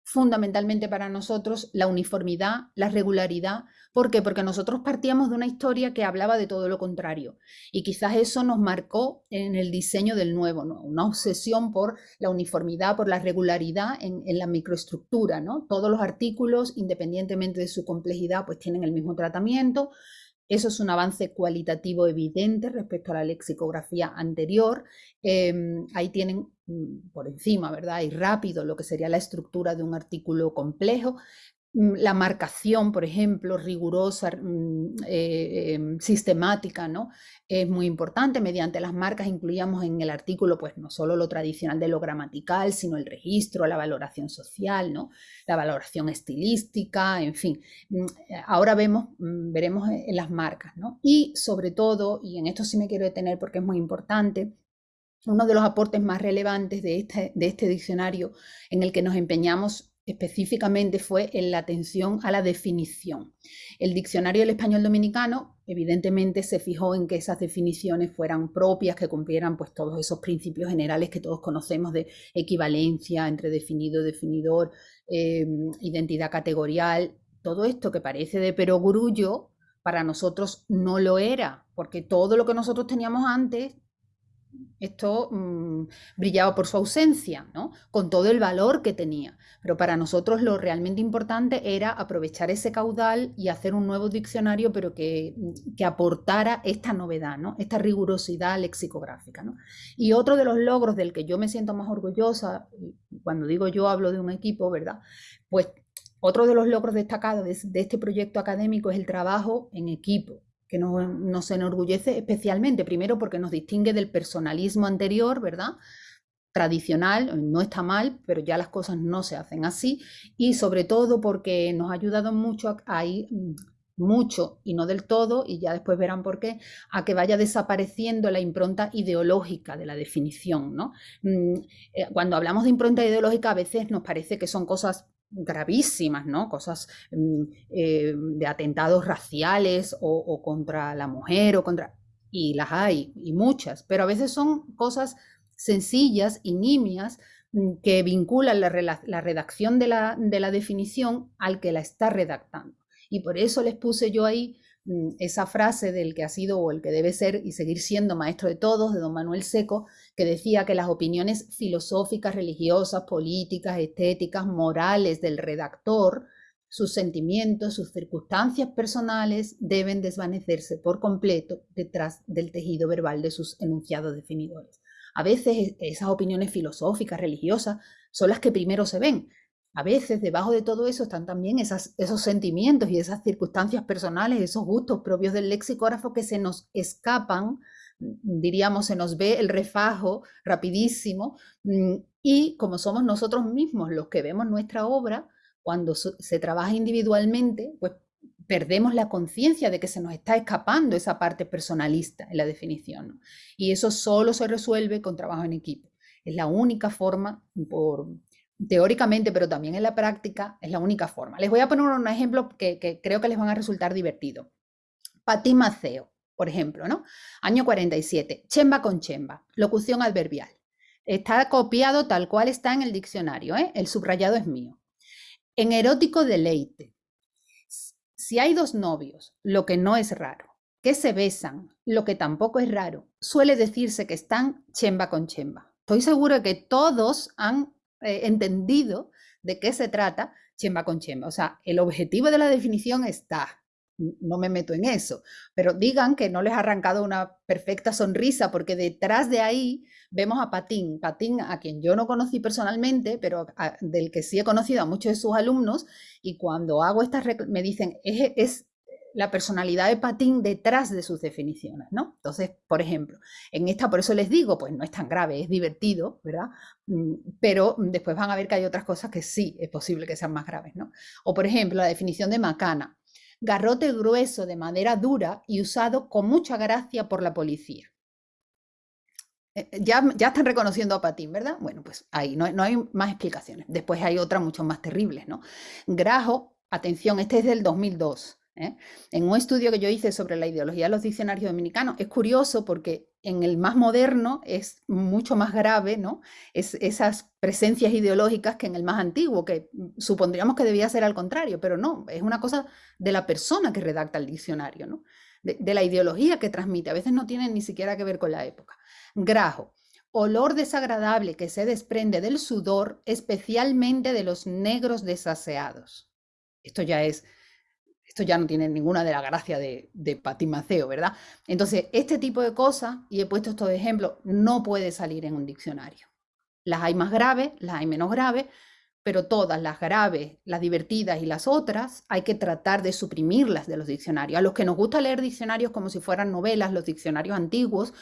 Fundamentalmente para nosotros la uniformidad, la regularidad. ¿Por qué? Porque nosotros partíamos de una historia que hablaba de todo lo contrario. Y quizás eso nos marcó en el diseño del nuevo, una obsesión por la uniformidad, por la regularidad en, en la microestructura. ¿no? Todos los artículos, independientemente de su complejidad, pues tienen el mismo tratamiento. Eso es un avance cualitativo evidente respecto a la lexicografía anterior. Em, ahí tienen mm, por encima, ¿verdad? Y rápido lo que sería la estructura de un artículo complejo. Mm, la marcación, por ejemplo, rigurosa, mm, eh, em, sistemática, ¿no? Es muy importante. Mediante las marcas incluíamos en el artículo, pues no solo lo tradicional de lo gramatical, sino el registro, la valoración social, ¿no? La valoración estilística, en fin. Mm, ahora vemos, veremos en las marcas, ¿no? Y sobre todo, y en esto sí me quiero detener porque es muy importante, uno de los aportes más relevantes de este, de este diccionario en el que nos empeñamos específicamente fue en la atención a la definición. El diccionario del español dominicano evidentemente se fijó en que esas definiciones fueran propias, que cumplieran pues todos esos principios generales que todos conocemos de equivalencia entre definido, definidor, eh, identidad categorial, todo esto que parece de perogrullo, para nosotros no lo era, porque todo lo que nosotros teníamos antes esto mm, brillaba por su ausencia, ¿no? con todo el valor que tenía. Pero para nosotros lo realmente importante era aprovechar ese caudal y hacer un nuevo diccionario, pero que, mm, que aportara esta novedad, ¿no? esta rigurosidad lexicográfica. ¿no? Y otro de los logros del que yo me siento más orgullosa, cuando digo yo hablo de un equipo, ¿verdad? Pues otro de los logros destacados de este proyecto académico es el trabajo en equipo que nos, enorgullece especialmente, primero porque nos distingue del personalismo anterior, ¿verdad? tradicional, no está mal, pero ya las cosas no se hacen así y sobre todo porque nos ha ayudado mucho a, mm, mucho y no del todo, y ya después verán por qué, a que vaya desapareciendo la impronta ideológica de la definición. ¿no? Mm, eh, cuando hablamos de impronta ideológica a veces nos parece que son cosas gravísimas, ¿no? Cosas mm, eh, de atentados raciales o, contra la mujer o contra... Y las hay, y muchas, pero a veces son cosas sencillas y nimias mm, que vinculan la, redacción de la, de la definición al que la está redactando. Y por eso les puse yo ahí mm, esa frase del que ha sido o el que debe ser y seguir siendo maestro de todos, de don Manuel Seco, que decía que las opiniones filosóficas, religiosas, políticas, estéticas, morales del redactor, sus sentimientos, sus circunstancias personales deben desvanecerse por completo detrás del tejido verbal de sus enunciados definidores. A veces esas opiniones filosóficas, religiosas, son las que primero se ven. A veces debajo de todo eso están también esos sentimientos y esas circunstancias personales, esos gustos propios del lexicógrafo que se nos escapan, diríamos, se nos ve el refajo rapidísimo mm, y como somos nosotros mismos los que vemos nuestra obra, cuando se trabaja individualmente, pues perdemos la conciencia de que se nos está escapando esa parte personalista en la definición. Y eso solo se resuelve con trabajo en equipo. Es la única forma, por, teóricamente, pero también en la práctica, es la única forma. Les voy a poner un ejemplo que, creo que les van a resultar divertido. Pati Maceo, por ejemplo, ¿no? Año 47, chemba con chemba, locución adverbial. Está copiado tal cual está en el diccionario, ¿eh? el subrayado es mío. En erótico deleite, si hay dos novios, lo que no es raro, que se besan, lo que tampoco es raro, suele decirse que están chemba con chemba. Estoy seguro que todos han eh, entendido de qué se trata chemba con chemba. O sea, el objetivo de la definición está, no me meto en eso, pero digan que no les ha arrancado una perfecta sonrisa porque detrás de ahí vemos a Patín, Patín a quien yo no conocí personalmente, pero del que sí he conocido a muchos de sus alumnos y cuando hago estas me dicen es, es la personalidad de Patín detrás de sus definiciones, ¿no? Entonces, por ejemplo, en esta, por eso les digo, pues no es tan grave, es divertido, ¿verdad? Mm, pero después van a ver que hay otras cosas que sí es posible que sean más graves, ¿no? O por ejemplo, la definición de macana garrote grueso de madera dura y usado con mucha gracia por la policía. Eh, eh, ya, ya están reconociendo a Patín, ¿verdad? Bueno, pues ahí no, no hay más explicaciones. Después hay otras mucho más terribles, ¿no? Grajo, atención, este es del 2002. ¿Eh? En un estudio que yo hice sobre la ideología de los diccionarios dominicanos, es curioso porque en el más moderno es mucho más grave, ¿no? Es, esas presencias ideológicas que en el más antiguo, que supondríamos que debía ser al contrario, pero no, es una cosa de la persona que redacta el diccionario, ¿no? De, de la ideología que transmite, a veces no tiene ni siquiera que ver con la época. Grajo, olor desagradable que se desprende del sudor, especialmente de los negros desaseados. Esto ya es esto ya no tiene ninguna de la gracia de, de Maceo, ¿verdad? Entonces, este tipo de cosas, y he puesto estos ejemplos, no puede salir en un diccionario. Las hay más graves, las hay menos graves, pero todas las graves, las divertidas y las otras, hay que tratar de suprimirlas de los diccionarios. A los que nos gusta leer diccionarios como si fueran novelas, los diccionarios antiguos,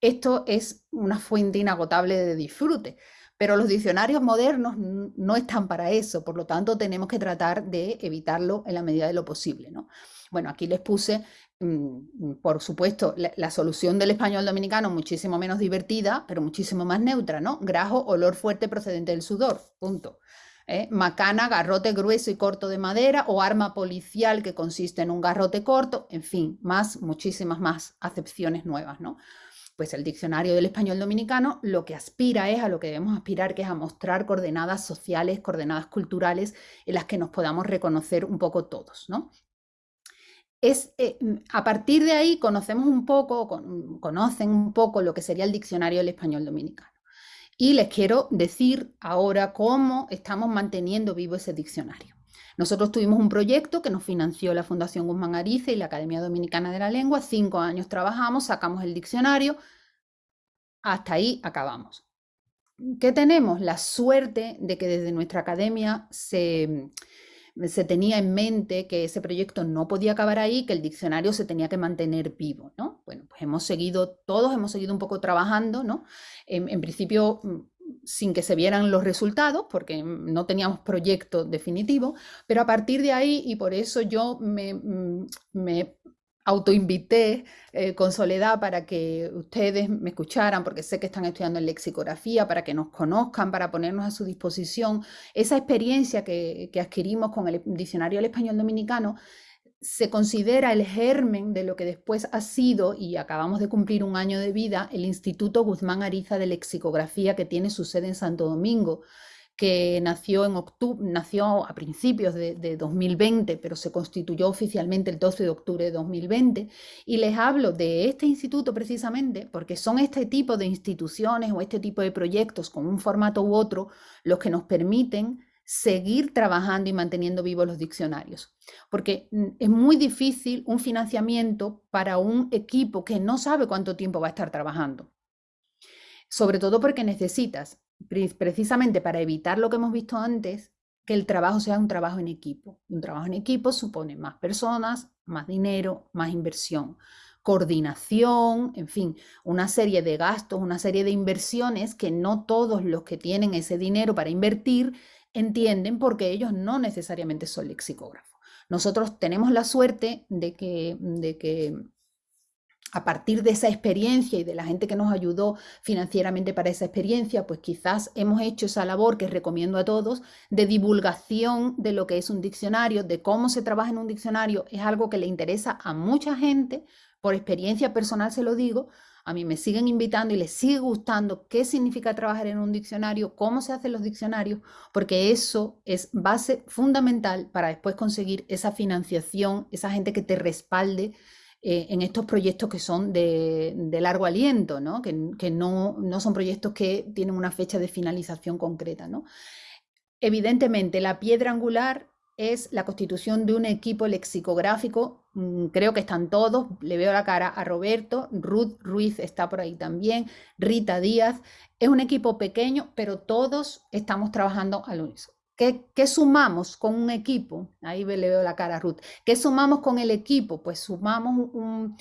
esto es una fuente inagotable de disfrute. Pero los diccionarios modernos no están para eso, por lo tanto tenemos que tratar de evitarlo en la medida de lo posible. ¿no? Bueno, aquí les puse, mm, por supuesto, la, solución del español dominicano muchísimo menos divertida, pero muchísimo más neutra, ¿no? Grajo, olor fuerte procedente del sudor, punto. ¿eh? Macana, garrote grueso y corto de madera o arma policial que consiste en un garrote corto, en fin, más, muchísimas más acepciones nuevas, ¿no? Pues el diccionario del español dominicano lo que aspira es a lo que debemos aspirar, que es a mostrar coordenadas sociales, coordenadas culturales en las que nos podamos reconocer un poco todos, ¿no? Es, eh, a partir de ahí conocemos un poco, conocen un poco lo que sería el diccionario del español dominicano. Y les quiero decir ahora cómo estamos manteniendo vivo ese diccionario. Nosotros tuvimos un proyecto que nos financió la Fundación Guzmán Arice y la Academia Dominicana de la Lengua. Cinco años trabajamos, sacamos el diccionario. Hasta ahí acabamos. ¿Qué tenemos? La suerte de que desde nuestra academia se, se tenía en mente que ese proyecto no podía acabar ahí, que el diccionario se tenía que mantener vivo, ¿no? Bueno, pues hemos seguido, todos hemos seguido un poco trabajando, ¿no? En, en principio sin que se vieran los resultados, porque no teníamos proyecto definitivo, pero a partir de ahí, y por eso yo me, mm, me autoinvité eh, con Soledad para que ustedes me escucharan, porque sé que están estudiando en lexicografía, para que nos conozcan, para ponernos a su disposición. Esa experiencia que, que adquirimos con el diccionario del español dominicano se considera el germen de lo que después ha sido, y acabamos de cumplir un año de vida, el Instituto Guzmán Ariza de Lexicografía, que tiene su sede en Santo Domingo, que nació, en octubre, nació a principios de, 2020, pero se constituyó oficialmente el 12 de octubre de 2020. Y les hablo de este instituto precisamente porque son este tipo de instituciones o este tipo de proyectos con un formato u otro los que nos permiten seguir trabajando y manteniendo vivos los diccionarios. Porque mm, es muy difícil un financiamiento para un equipo que no sabe cuánto tiempo va a estar trabajando. Sobre todo porque necesitas, precisamente para evitar lo que hemos visto antes, que el trabajo sea un trabajo en equipo. Un trabajo en equipo supone más personas, más dinero, más inversión coordinación, en fin, una serie de gastos, una serie de inversiones que no todos los que tienen ese dinero para invertir entienden porque ellos no necesariamente son lexicógrafos. Nosotros tenemos la suerte de que, de que a partir de esa experiencia y de la gente que nos ayudó financieramente para esa experiencia, pues quizás hemos hecho esa labor que recomiendo a todos de divulgación de lo que es un diccionario, de cómo se trabaja en un diccionario. Es algo que le interesa a mucha gente, por experiencia personal se lo digo, a mí me siguen invitando y les sigue gustando qué significa trabajar en un diccionario, cómo se hacen los diccionarios, porque eso es base fundamental para después conseguir esa financiación, esa gente que te respalde eh, en estos proyectos que son de, largo aliento, ¿no? Que, no, no, son proyectos que tienen una fecha de finalización concreta. ¿no? Evidentemente, la piedra angular es la constitución de un equipo lexicográfico. Mm, creo que están todos, le veo la cara a Roberto, Ruth Ruiz está por ahí también, Rita Díaz. Es un equipo pequeño, pero todos estamos trabajando al unísono. ¿Qué, ¿Qué, sumamos con un equipo? Ahí le veo la cara a Ruth. ¿Qué sumamos con el equipo? Pues sumamos un,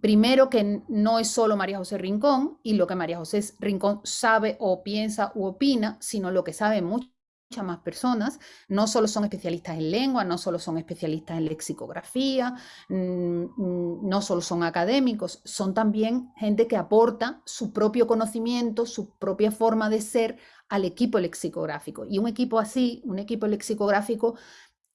primero que no es solo María José Rincón y lo que María José Rincón sabe o piensa u opina, sino lo que sabe mucho más personas, no solo son especialistas en lengua, no solo son especialistas en lexicografía, mm, mm, no solo son académicos, son también gente que aporta su propio conocimiento, su propia forma de ser al equipo lexicográfico. Y un equipo así, un equipo lexicográfico,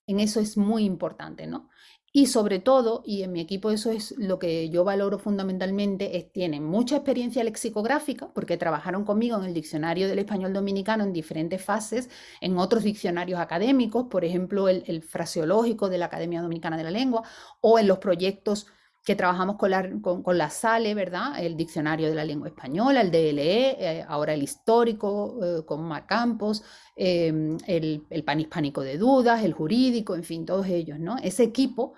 en eso es muy importante, ¿no? Y sobre todo, y en mi equipo eso es lo que yo valoro fundamentalmente, es tienen mucha experiencia lexicográfica, porque trabajaron conmigo en el diccionario del español dominicano en diferentes fases, en otros diccionarios académicos, por ejemplo, el, el fraseológico de la Academia Dominicana de la Lengua, o en los proyectos que trabajamos con la, con, la SALE, ¿verdad? El Diccionario de la Lengua Española, el DLE, eh, ahora el histórico eh, con Mar Campos, em, el, el panhispánico de dudas, el jurídico, en fin, todos ellos, ¿no? Ese equipo,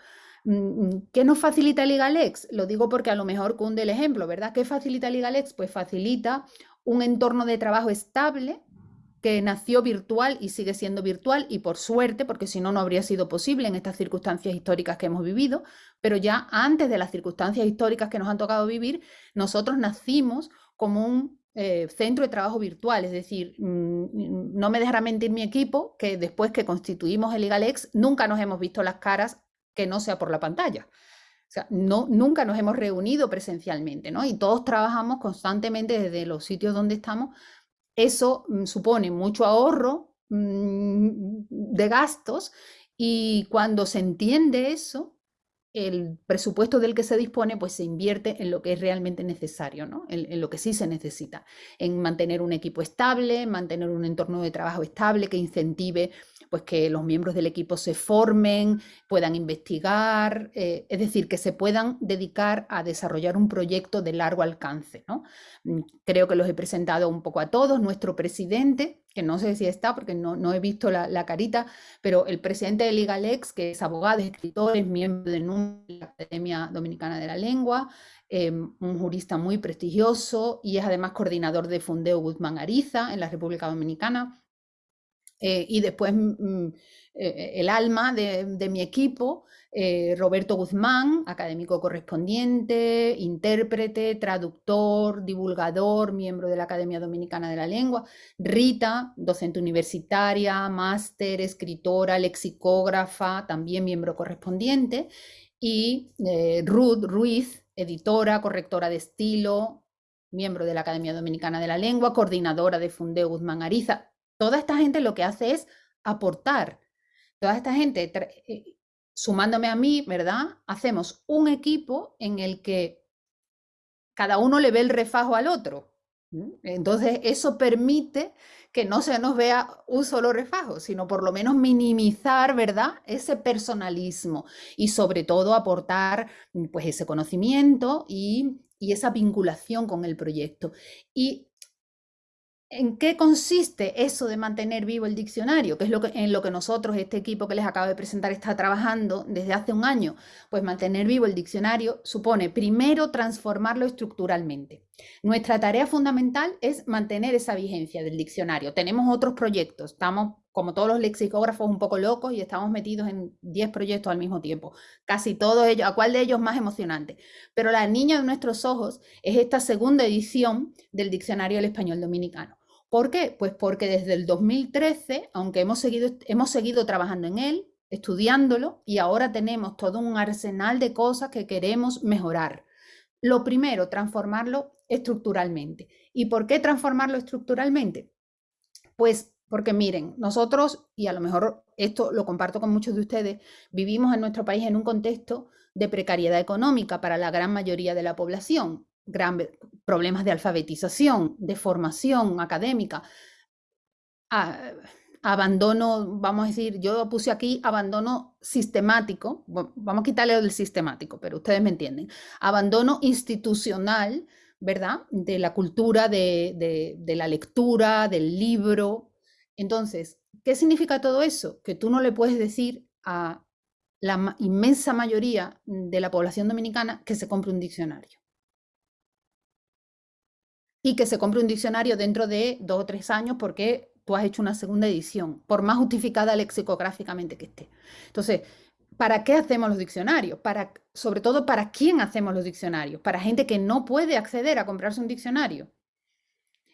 mm, mm, ¿qué nos facilita el IGALEX? Lo digo porque a lo mejor cunde el ejemplo, ¿verdad? ¿Qué facilita el IGALEX? Pues facilita un entorno de trabajo estable, que nació virtual y sigue siendo virtual y por suerte, porque si no, no habría sido posible en estas circunstancias históricas que hemos vivido, pero ya antes de las circunstancias históricas que nos han tocado vivir, nosotros nacimos como un eh, centro de trabajo virtual, es decir, mm, no me dejará mentir mi equipo que después que constituimos el IGALEX nunca nos hemos visto las caras que no sea por la pantalla. O sea, no, nunca nos hemos reunido presencialmente, ¿no? Y todos trabajamos constantemente desde los sitios donde estamos eso mm, supone mucho ahorro mm, de gastos y cuando se entiende eso, el presupuesto del que se dispone, pues se invierte en lo que es realmente necesario, ¿no? en, lo que sí se necesita, en mantener un equipo estable, mantener un entorno de trabajo estable que incentive pues, que los miembros del equipo se formen, puedan investigar, eh, es decir, que se puedan dedicar a desarrollar un proyecto de largo alcance. ¿no? Mm, creo que los he presentado un poco a todos. Nuestro presidente, que no sé si está porque no, no he visto la, carita, pero el presidente de Ligalex, que es abogado, escritor, es miembro de la Academia Dominicana de la Lengua, em, un jurista muy prestigioso y es además coordinador de Fundeo Guzmán Ariza en la República Dominicana. Eh, y después mm, mm, eh, el alma de, mi equipo, eh, Roberto Guzmán, académico correspondiente, intérprete, traductor, divulgador, miembro de la Academia Dominicana de la Lengua, Rita, docente universitaria, máster, escritora, lexicógrafa, también miembro correspondiente, y Ruth Ruiz, editora, correctora de estilo, miembro de la Academia Dominicana de la Lengua, coordinadora de Fundeo Guzmán Ariza, Toda esta gente lo que hace es aportar. Toda esta gente, eh, sumándome a mí, ¿verdad? Hacemos un equipo en el que cada uno le ve el refajo al otro. Entonces, eso permite que no se nos vea un solo refajo, sino por lo menos minimizar, ¿verdad? Ese personalismo y sobre todo aportar pues ese conocimiento y, y esa vinculación con el proyecto. Y ¿En qué consiste eso de mantener vivo el diccionario? Que es lo que, en lo que nosotros, este equipo que les acabo de presentar, está trabajando desde hace un año. Pues mantener vivo el diccionario supone primero transformarlo estructuralmente. Nuestra tarea fundamental es mantener esa vigencia del diccionario. Tenemos otros proyectos, estamos como todos los lexicógrafos un poco locos y estamos metidos en 10 proyectos al mismo tiempo. Casi todos ellos, ¿a cuál de ellos más emocionante? Pero la niña de nuestros ojos es esta segunda edición del Diccionario del Español Dominicano. ¿Por qué? Pues porque desde el 2013, aunque hemos seguido, hemos seguido trabajando en él, estudiándolo, y ahora tenemos todo un arsenal de cosas que queremos mejorar. Lo primero, transformarlo estructuralmente. ¿Y por qué transformarlo estructuralmente? Pues porque miren, nosotros, y a lo mejor esto lo comparto con muchos de ustedes, vivimos en nuestro país en un contexto de precariedad económica para la gran mayoría de la población gran, problemas de alfabetización, de formación académica, abandono, vamos a decir, yo puse aquí abandono sistemático, vamos a quitarle el sistemático, pero ustedes me entienden, abandono institucional, ¿verdad? De la cultura, de, de la lectura, del libro. Entonces, ¿qué significa todo eso? Que tú no le puedes decir a la inmensa mayoría de la población dominicana que se compre un diccionario y que se compre un diccionario dentro de dos o tres años porque tú has hecho una segunda edición, por más justificada lexicográficamente que esté. Entonces, ¿para qué hacemos los diccionarios? Para, sobre todo, ¿para quién hacemos los diccionarios? Para gente que no puede acceder a comprarse un diccionario.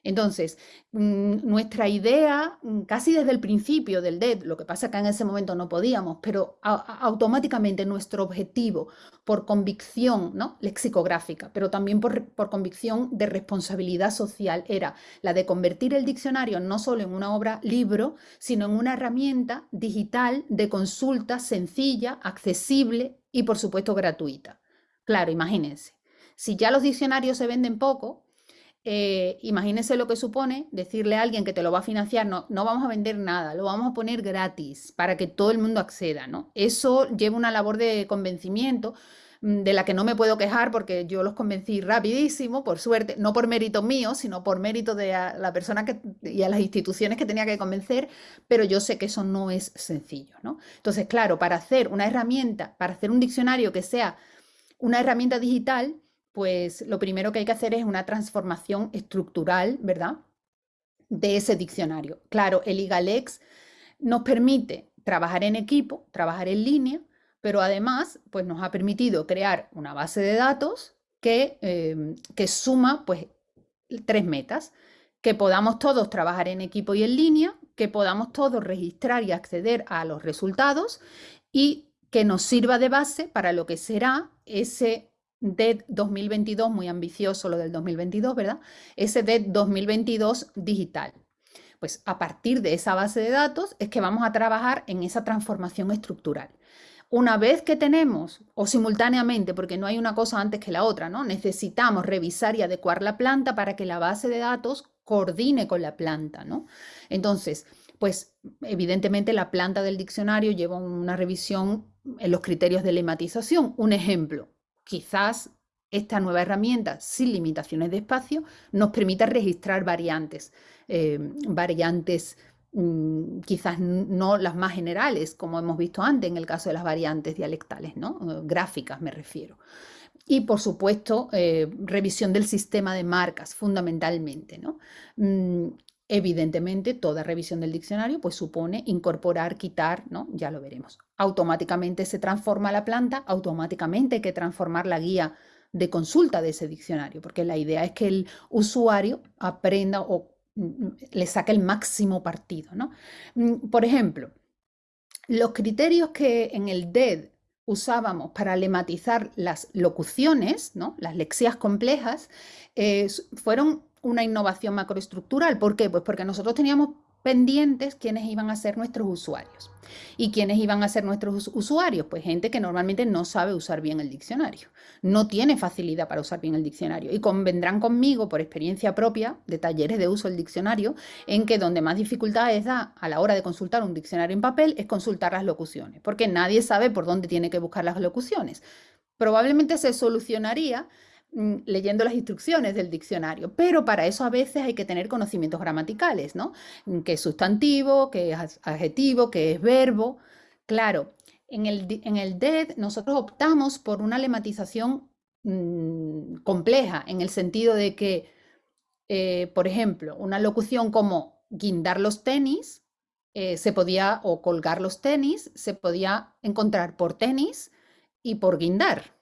Entonces, mm, nuestra idea, mm, casi desde el principio del DED, lo que pasa que en ese momento no podíamos, pero automáticamente nuestro objetivo, por convicción ¿no? lexicográfica, pero también por, por, convicción de responsabilidad social, era la de convertir el diccionario no solo en una obra libro, sino en una herramienta digital de consulta sencilla, accesible y, por supuesto, gratuita. Claro, imagínense. Si ya los diccionarios se venden poco, eh, imagínese lo que supone decirle a alguien que te lo va a financiar, no, no vamos a vender nada, lo vamos a poner gratis para que todo el mundo acceda, ¿no? Eso lleva una labor de convencimiento mm, de la que no me puedo quejar porque yo los convencí rapidísimo, por suerte, no por mérito mío, sino por mérito de la persona que, y a las instituciones que tenía que convencer, pero yo sé que eso no es sencillo, ¿no? Entonces, claro, para hacer una herramienta, para hacer un diccionario que sea una herramienta digital, pues lo primero que hay que hacer es una transformación estructural, ¿verdad? De ese diccionario. Claro, el IGALEX nos permite trabajar en equipo, trabajar en línea, pero además pues nos ha permitido crear una base de datos que, em, que suma pues tres metas, que podamos todos trabajar en equipo y en línea, que podamos todos registrar y acceder a los resultados y que nos sirva de base para lo que será ese DED 2022, muy ambicioso lo del 2022, ¿verdad? Ese DED 2022 digital. Pues a partir de esa base de datos es que vamos a trabajar en esa transformación estructural. Una vez que tenemos, o simultáneamente, porque no hay una cosa antes que la otra, ¿no? Necesitamos revisar y adecuar la planta para que la base de datos coordine con la planta, ¿no? Entonces, pues evidentemente la planta del diccionario lleva una revisión en los criterios de lematización. Un ejemplo, quizás esta nueva herramienta sin limitaciones de espacio nos permita registrar variantes, eh, variantes mm, quizás no las más generales, como hemos visto antes en el caso de las variantes dialectales, ¿no? Eh, gráficas me refiero. Y por supuesto, eh, revisión del sistema de marcas fundamentalmente. ¿no? Mm, Evidentemente, toda revisión del diccionario pues supone incorporar, quitar, ¿no? Ya lo veremos. Automáticamente se transforma la planta, automáticamente hay que transformar la guía de consulta de ese diccionario, porque la idea es que el usuario aprenda o mm, le saque el máximo partido, ¿no? Mm, por ejemplo, los criterios que en el DED usábamos para lematizar las locuciones, ¿no? las lexías complejas, eh, fueron una innovación macroestructural. ¿Por qué? Pues porque nosotros teníamos pendientes quiénes iban a ser nuestros usuarios. ¿Y quiénes iban a ser nuestros usuarios? Pues gente que normalmente no sabe usar bien el diccionario, no tiene facilidad para usar bien el diccionario. Y convendrán conmigo, por experiencia propia, de talleres de uso del diccionario, en que donde más dificultades da a la hora de consultar un diccionario en papel es consultar las locuciones, porque nadie sabe por dónde tiene que buscar las locuciones. Probablemente se solucionaría leyendo las instrucciones del diccionario, pero para eso a veces hay que tener conocimientos gramaticales, ¿no? Mm, ¿Qué es sustantivo, qué es adjetivo, qué es verbo? Claro, en el, en el DED nosotros optamos por una lematización mm, compleja, en el sentido de que, eh, por ejemplo, una locución como guindar los tenis, eh, se podía, o colgar los tenis, se podía encontrar por tenis y por guindar.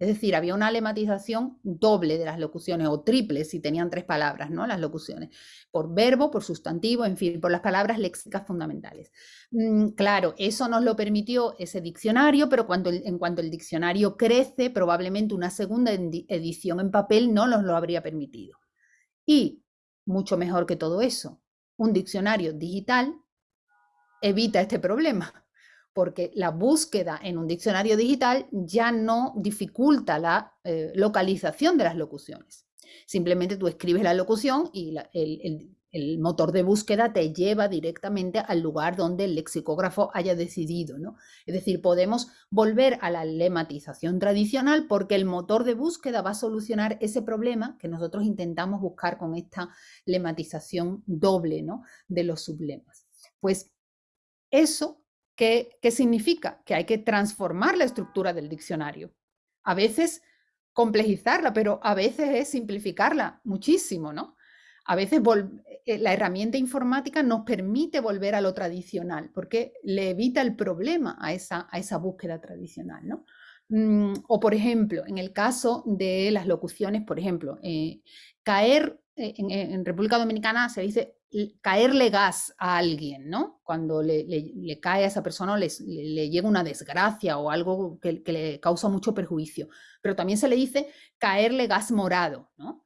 Es decir, había una lematización doble de las locuciones o triple si tenían tres palabras, ¿no? Las locuciones, por verbo, por sustantivo, en fin, por las palabras léxicas fundamentales. Mm, claro, eso nos lo permitió ese diccionario, pero cuando en cuanto el diccionario crece, probablemente una segunda edición en papel no nos lo habría permitido. Y, mucho mejor que todo eso, un diccionario digital evita este problema porque la búsqueda en un diccionario digital ya no dificulta la eh, localización de las locuciones. Simplemente tú escribes la locución y el, motor de búsqueda te lleva directamente al lugar donde el lexicógrafo haya decidido. ¿no? Es decir, podemos volver a la lematización tradicional porque el motor de búsqueda va a solucionar ese problema que nosotros intentamos buscar con esta lematización doble ¿no? de los sublemas. Pues eso ¿Qué, significa? Que hay que transformar la estructura del diccionario. A veces complejizarla, pero a veces es simplificarla muchísimo, ¿no? A veces eh, la herramienta informática nos permite volver a lo tradicional, porque le evita el problema a esa, a esa búsqueda tradicional, ¿no? Mm, o, por ejemplo, en el caso de las locuciones, por ejemplo, eh, caer eh, en, República Dominicana se dice caerle gas a alguien, ¿no? Cuando le, cae a esa persona o le, llega una desgracia o algo que, le causa mucho perjuicio. Pero también se le dice caerle gas morado, ¿no?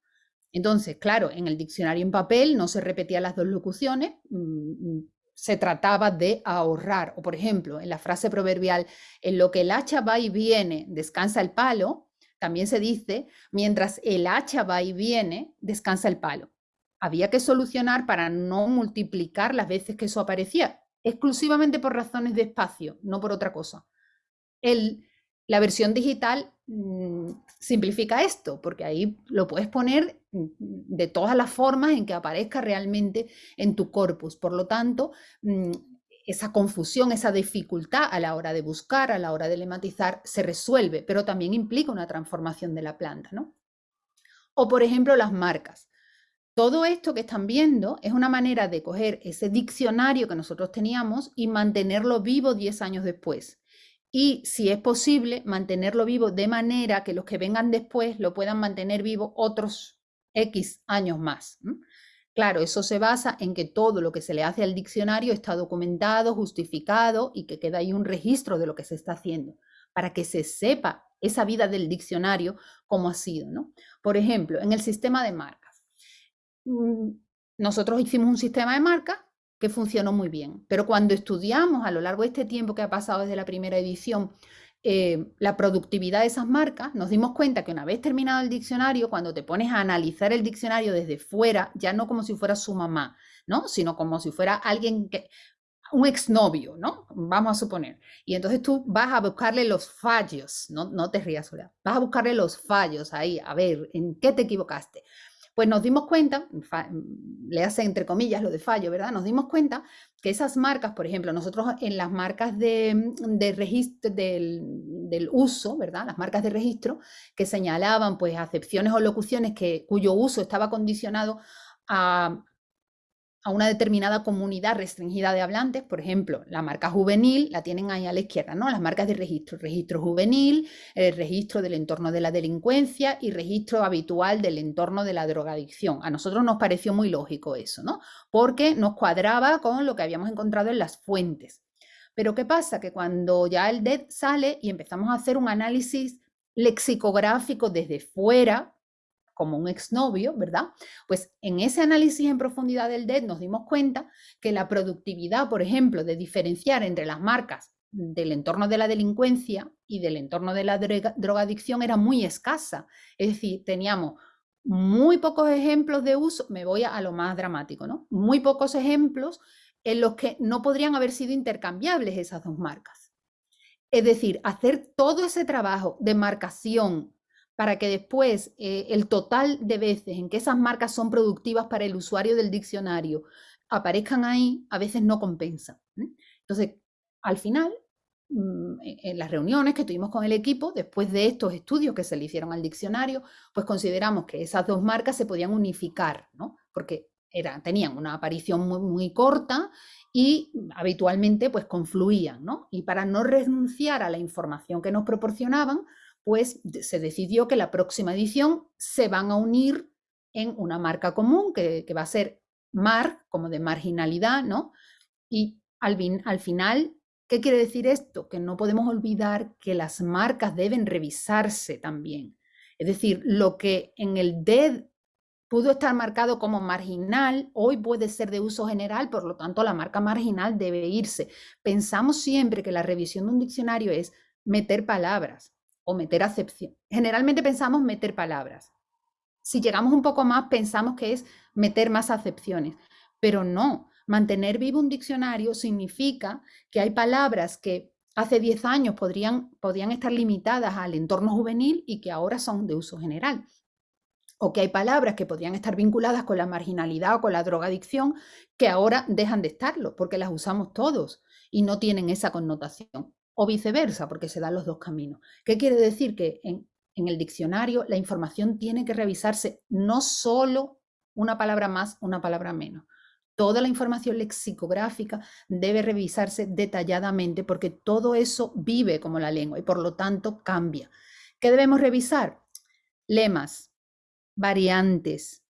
Entonces, claro, en el diccionario en papel no se repetían las dos locuciones, mm, mm, se trataba de ahorrar. O por ejemplo, en la frase proverbial, en lo que el hacha va y viene, descansa el palo, también se dice, mientras el hacha va y viene, descansa el palo había que solucionar para no multiplicar las veces que eso aparecía, exclusivamente por razones de espacio, no por otra cosa. El, la versión digital mm, simplifica esto, porque ahí lo puedes poner mm, de todas las formas en que aparezca realmente en tu corpus. Por lo tanto, mm, esa confusión, esa dificultad a la hora de buscar, a la hora de lematizar, se resuelve, pero también implica una transformación de la planta. ¿no? O, por ejemplo, las marcas. Todo esto que están viendo es una manera de coger ese diccionario que nosotros teníamos y mantenerlo vivo 10 años después. Y si es posible, mantenerlo vivo de manera que los que vengan después lo puedan mantener vivo otros X años más. Claro, eso se basa en que todo lo que se le hace al diccionario está documentado, justificado y que queda ahí un registro de lo que se está haciendo, para que se sepa esa vida del diccionario cómo ha sido. Por ejemplo, en el sistema de marca. Mm, nosotros hicimos un sistema de marca que funcionó muy bien, pero cuando estudiamos a lo largo de este tiempo que ha pasado desde la primera edición, eh, la productividad de esas marcas, nos dimos cuenta que una vez terminado el diccionario, cuando te pones a analizar el diccionario desde fuera, ya no como si fuera su mamá, ¿no? Sino como si fuera alguien que, un exnovio, ¿no? Vamos a suponer. Y entonces tú vas a buscarle los fallos, no, no te rías, sola, vas a buscarle los fallos ahí, a ver, ¿en qué te equivocaste? Pues nos dimos cuenta, le hace entre comillas lo de fallo, ¿verdad? Nos dimos cuenta que esas marcas, por ejemplo, nosotros en las marcas de, registro del, uso, ¿verdad? Las marcas de registro que señalaban pues acepciones o locuciones que, cuyo uso estaba condicionado a, a una determinada comunidad restringida de hablantes, por ejemplo, la marca juvenil la tienen ahí a la izquierda, ¿no? Las marcas de registro, registro juvenil, el registro del entorno de la delincuencia y registro habitual del entorno de la drogadicción. A nosotros nos pareció muy lógico eso, ¿no? Porque nos cuadraba con lo que habíamos encontrado en las fuentes. Pero ¿qué pasa? Que cuando ya el DED sale y empezamos a hacer un análisis lexicográfico desde fuera, como un exnovio, ¿verdad? Pues en ese análisis en profundidad del DED nos dimos cuenta que la productividad, por ejemplo, de diferenciar entre las marcas del entorno de la delincuencia y del entorno de la drogadicción era muy escasa. Es decir, teníamos muy pocos ejemplos de uso, me voy a, lo más dramático, ¿no? Muy pocos ejemplos en los que no podrían haber sido intercambiables esas dos marcas. Es decir, hacer todo ese trabajo de marcación, para que después eh, el total de veces en que esas marcas son productivas para el usuario del diccionario aparezcan ahí, a veces no compensa. Entonces, al final, mm, en las reuniones que tuvimos con el equipo, después de estos estudios que se le hicieron al diccionario, pues consideramos que esas dos marcas se podían unificar, ¿no? Porque era, tenían una aparición muy, muy corta y habitualmente pues confluían, ¿no? Y para no renunciar a la información que nos proporcionaban, pues se decidió que la próxima edición se van a unir en una marca común que, va a ser MAR, como de marginalidad, ¿no? Y al, al final, ¿qué quiere decir esto? Que no podemos olvidar que las marcas deben revisarse también. Es decir, lo que en el DED pudo estar marcado como marginal, hoy puede ser de uso general, por lo tanto la marca marginal debe irse. Pensamos siempre que la revisión de un diccionario es meter palabras, o meter acepción. Generalmente pensamos meter palabras. Si llegamos un poco más, pensamos que es meter más acepciones, pero no. Mantener vivo un diccionario significa que hay palabras que hace 10 años podrían, podrían estar limitadas al entorno juvenil y que ahora son de uso general. O que hay palabras que podrían estar vinculadas con la marginalidad o con la drogadicción que ahora dejan de estarlo porque las usamos todos y no tienen esa connotación o viceversa, porque se dan los dos caminos. ¿Qué quiere decir? Que en, el diccionario la información tiene que revisarse no solo una palabra más, una palabra menos. Toda la información lexicográfica debe revisarse detalladamente porque todo eso vive como la lengua y por lo tanto cambia. ¿Qué debemos revisar? Lemas, variantes,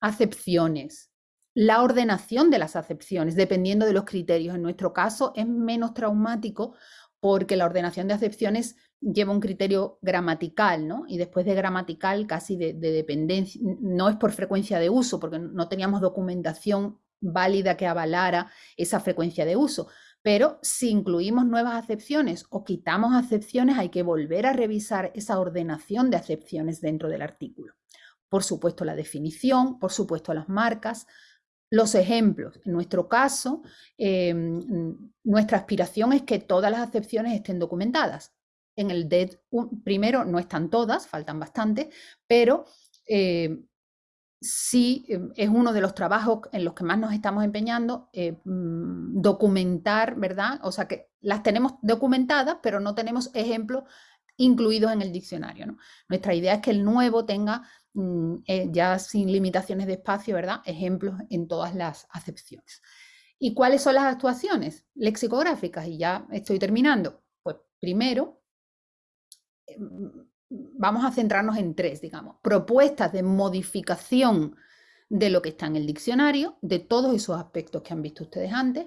acepciones, la ordenación de las acepciones, dependiendo de los criterios. En nuestro caso es menos traumático porque la ordenación de acepciones lleva un criterio gramatical, ¿no? Y después de gramatical casi de, dependencia, no es por frecuencia de uso, porque no teníamos documentación válida que avalara esa frecuencia de uso. Pero si incluimos nuevas acepciones o quitamos acepciones, hay que volver a revisar esa ordenación de acepciones dentro del artículo. Por supuesto, la definición, por supuesto, las marcas, los ejemplos. En nuestro caso, em, nuestra aspiración es que todas las acepciones estén documentadas. En el DED, primero, no están todas, faltan bastantes, pero em, sí em, es uno de los trabajos en los que más nos estamos empeñando, eh, mm, documentar, ¿verdad? O sea que las tenemos documentadas, pero no tenemos ejemplos incluidos en el diccionario. Nuestra idea es que el nuevo tenga ya sin limitaciones de espacio, ¿verdad? Ejemplos en todas las acepciones. ¿Y cuáles son las actuaciones lexicográficas? Y ya estoy terminando. Pues primero, eh, vamos a centrarnos en tres, digamos, propuestas de modificación de lo que está en el diccionario, de todos esos aspectos que han visto ustedes antes,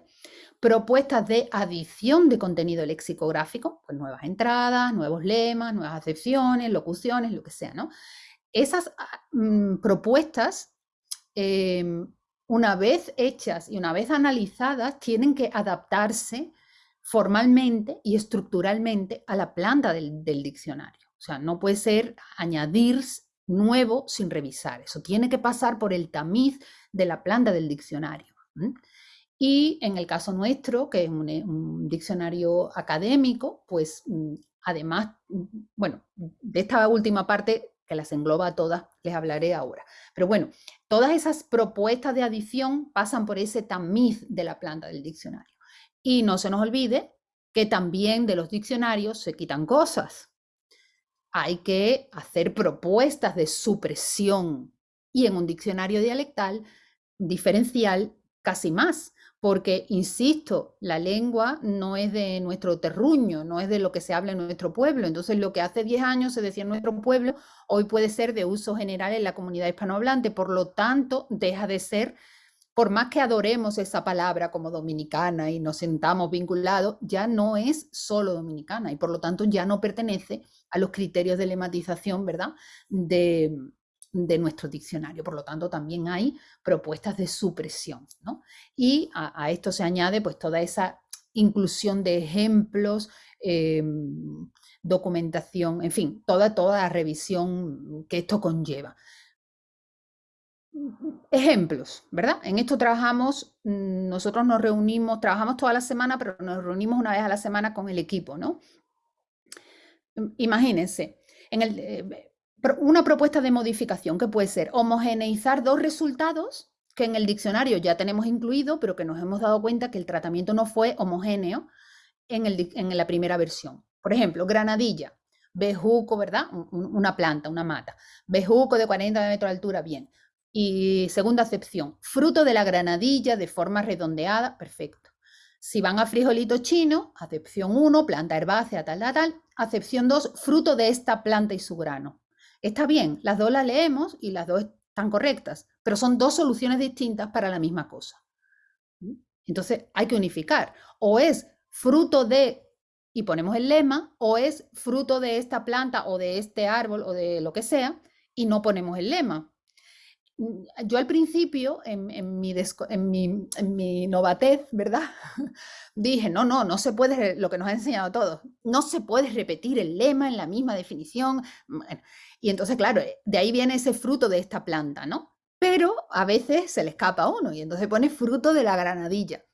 propuestas de adición de contenido lexicográfico, pues nuevas entradas, nuevos lemas, nuevas acepciones, locuciones, lo que sea, ¿no? Esas ah, mm, propuestas, em, una vez hechas y una vez analizadas, tienen que adaptarse formalmente y estructuralmente a la planta del, diccionario. O sea, no puede ser añadir nuevo sin revisar. Eso tiene que pasar por el tamiz de la planta del diccionario. Y en el caso nuestro, que es un, diccionario académico, pues mm, además, mm, bueno, de esta última parte que las engloba a todas, les hablaré ahora. Pero bueno, todas esas propuestas de adición pasan por ese tamiz de la planta del diccionario. Y no se nos olvide que también de los diccionarios se quitan cosas. Hay que hacer propuestas de supresión. Y en un diccionario dialectal diferencial casi más, porque, insisto, la lengua no es de nuestro terruño, no es de lo que se habla en nuestro pueblo. Entonces, lo que hace 10 años se decía en nuestro pueblo, hoy puede ser de uso general en la comunidad hispanohablante. Por lo tanto, deja de ser, por más que adoremos esa palabra como dominicana y nos sentamos vinculados, ya no es solo dominicana y por lo tanto ya no pertenece a los criterios de lematización, ¿verdad? De, de nuestro diccionario. Por lo tanto, también hay propuestas de supresión. Y a, esto se añade pues toda esa inclusión de ejemplos, em, documentación, en fin, toda, toda la revisión que esto conlleva. Ejemplos, ¿verdad? En esto trabajamos, nosotros nos reunimos, trabajamos toda la semana, pero nos reunimos una vez a la semana con el equipo, ¿no? Imagínense, en el, eh, una propuesta de modificación que puede ser homogeneizar dos resultados que en el diccionario ya tenemos incluido, pero que nos hemos dado cuenta que el tratamiento no fue homogéneo en, el, en la primera versión. Por ejemplo, granadilla, bejuco, ¿verdad? Una planta, una mata. Bejuco de 40 metros de altura, bien. Y segunda acepción, fruto de la granadilla de forma redondeada, perfecto. Si van a frijolito chino, acepción 1, planta herbácea, tal, tal, tal. Acepción 2, fruto de esta planta y su grano. Está bien, las dos las leemos y las dos están correctas, pero son dos soluciones distintas para la misma cosa. Entonces hay que unificar. O es fruto de, y ponemos el lema, o es fruto de esta planta o de este árbol o de lo que sea, y no ponemos el lema. Mm, yo al principio, en, mi, novatez, ¿verdad? Dije, no, no, no se puede, lo que nos ha enseñado todos, no se puede repetir el lema en la misma definición. y entonces, claro, eh, de ahí viene ese fruto de esta planta, ¿no? Pero a veces se le escapa a uno y entonces pone fruto de la granadilla.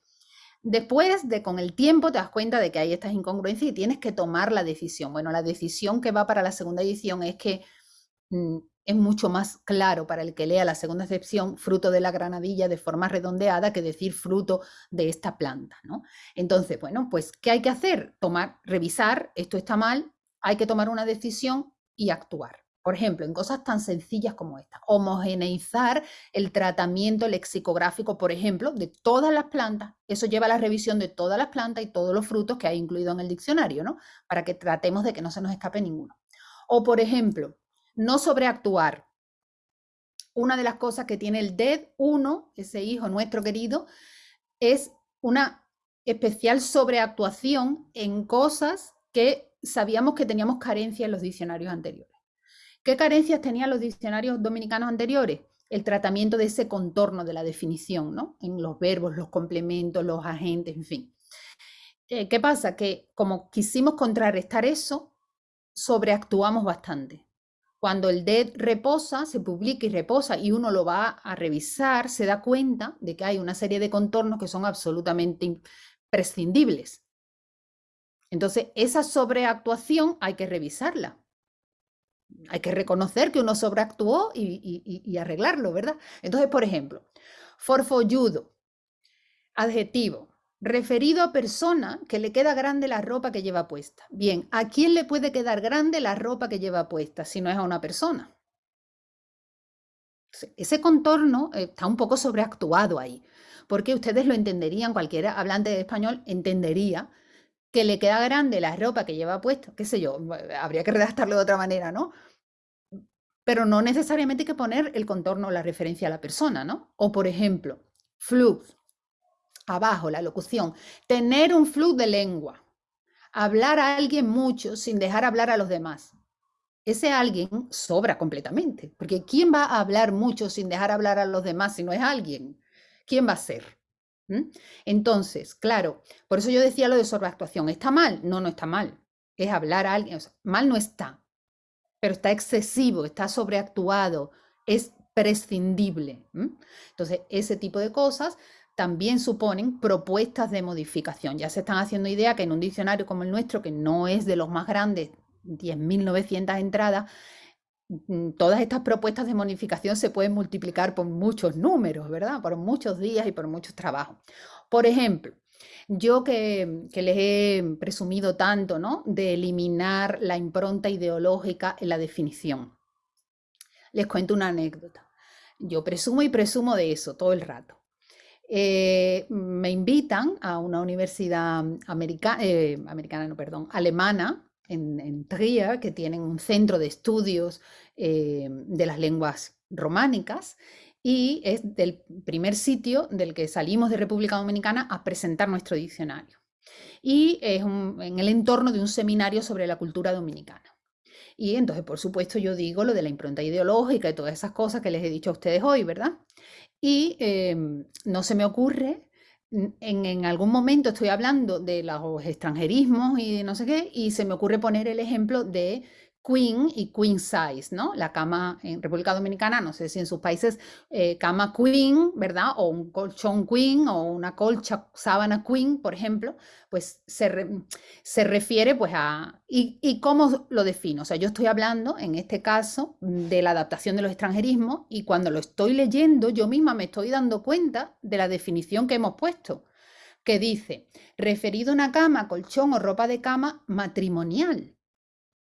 Después de con el tiempo te das cuenta de que hay estas incongruencias y tienes que tomar la decisión. Bueno, la decisión que va para la segunda edición es que mm, es mucho más claro para el que lea la segunda excepción, fruto de la granadilla de forma redondeada, que decir fruto de esta planta. ¿no? Entonces, bueno, pues, ¿qué hay que hacer? Tomar, revisar, esto está mal, hay que tomar una decisión y actuar. Por ejemplo, en cosas tan sencillas como esta, homogeneizar el tratamiento lexicográfico, por ejemplo, de todas las plantas. Eso lleva a la revisión de todas las plantas y todos los frutos que hay incluido en el diccionario, ¿no? Para que tratemos de que no se nos escape ninguno. O, por ejemplo, no sobreactuar. Una de las cosas que tiene el DED 1, ese hijo nuestro querido, es una especial sobreactuación en cosas que sabíamos que teníamos carencias en los diccionarios anteriores. ¿Qué carencias tenían los diccionarios dominicanos anteriores? El tratamiento de ese contorno de la definición, ¿no? En los verbos, los complementos, los agentes, en fin. Eh, ¿Qué pasa? Que como quisimos contrarrestar eso, sobreactuamos bastante. Cuando el DED reposa, se publica y reposa y uno lo va a revisar, se da cuenta de que hay una serie de contornos que son absolutamente imprescindibles. Entonces, esa sobreactuación hay que revisarla. Hay que reconocer que uno sobreactuó y, y arreglarlo, ¿verdad? Entonces, por ejemplo, forfolludo, adjetivo, referido a persona que le queda grande la ropa que lleva puesta. Bien, ¿a quién le puede quedar grande la ropa que lleva puesta si no es a una persona? Ese contorno está un poco sobreactuado ahí, porque ustedes lo entenderían, cualquiera hablante de español entendería que le queda grande la ropa que lleva puesta, qué sé yo, habría que redactarlo de otra manera, ¿no? Pero no necesariamente hay que poner el contorno, la referencia a la persona, ¿no? O por ejemplo, flux, abajo, la locución, tener un flujo de lengua, hablar a alguien mucho sin dejar hablar a los demás. Ese alguien sobra completamente, porque ¿quién va a hablar mucho sin dejar hablar a los demás si no es alguien? ¿Quién va a ser? ¿Mm? Entonces, claro, por eso yo decía lo de sobreactuación. ¿Está mal? No, no está mal. Es hablar a alguien. mal no está, pero está excesivo, está sobreactuado, es prescindible. Entonces, ese tipo de cosas también suponen propuestas de modificación. Ya se están haciendo idea que en un diccionario como el nuestro, que no es de los más grandes, 10.900 entradas, mm, todas estas propuestas de modificación se pueden multiplicar por muchos números, ¿verdad? Por muchos días y por muchos trabajos. Por ejemplo, yo que, que, les he presumido tanto, ¿no? De eliminar la impronta ideológica en la definición. Les cuento una anécdota. Yo presumo y presumo de eso todo el rato. Eh, me invitan a una universidad eh, americana alemana, en, Trier, que tienen un centro de estudios eh, de las lenguas románicas, y es del primer sitio del que salimos de República Dominicana a presentar nuestro diccionario. Y es en el entorno de un seminario sobre la cultura dominicana. Y entonces, por supuesto, yo digo lo de la impronta ideológica y todas esas cosas que les he dicho a ustedes hoy, ¿verdad? Y em, no se me ocurre, en, en, algún momento estoy hablando de los extranjerismos y no sé qué, y se me ocurre poner el ejemplo de queen y queen size, ¿no? La cama en República Dominicana, no sé si en sus países, eh, cama queen, ¿verdad? O un colchón queen o una colcha sábana queen, por ejemplo, pues se, se refiere pues a... Y, ¿Y cómo lo defino? O sea, yo estoy hablando en este caso de la adaptación de los extranjerismos y cuando lo estoy leyendo yo misma me estoy dando cuenta de la definición que hemos puesto que dice, referido a una cama, colchón o ropa de cama matrimonial.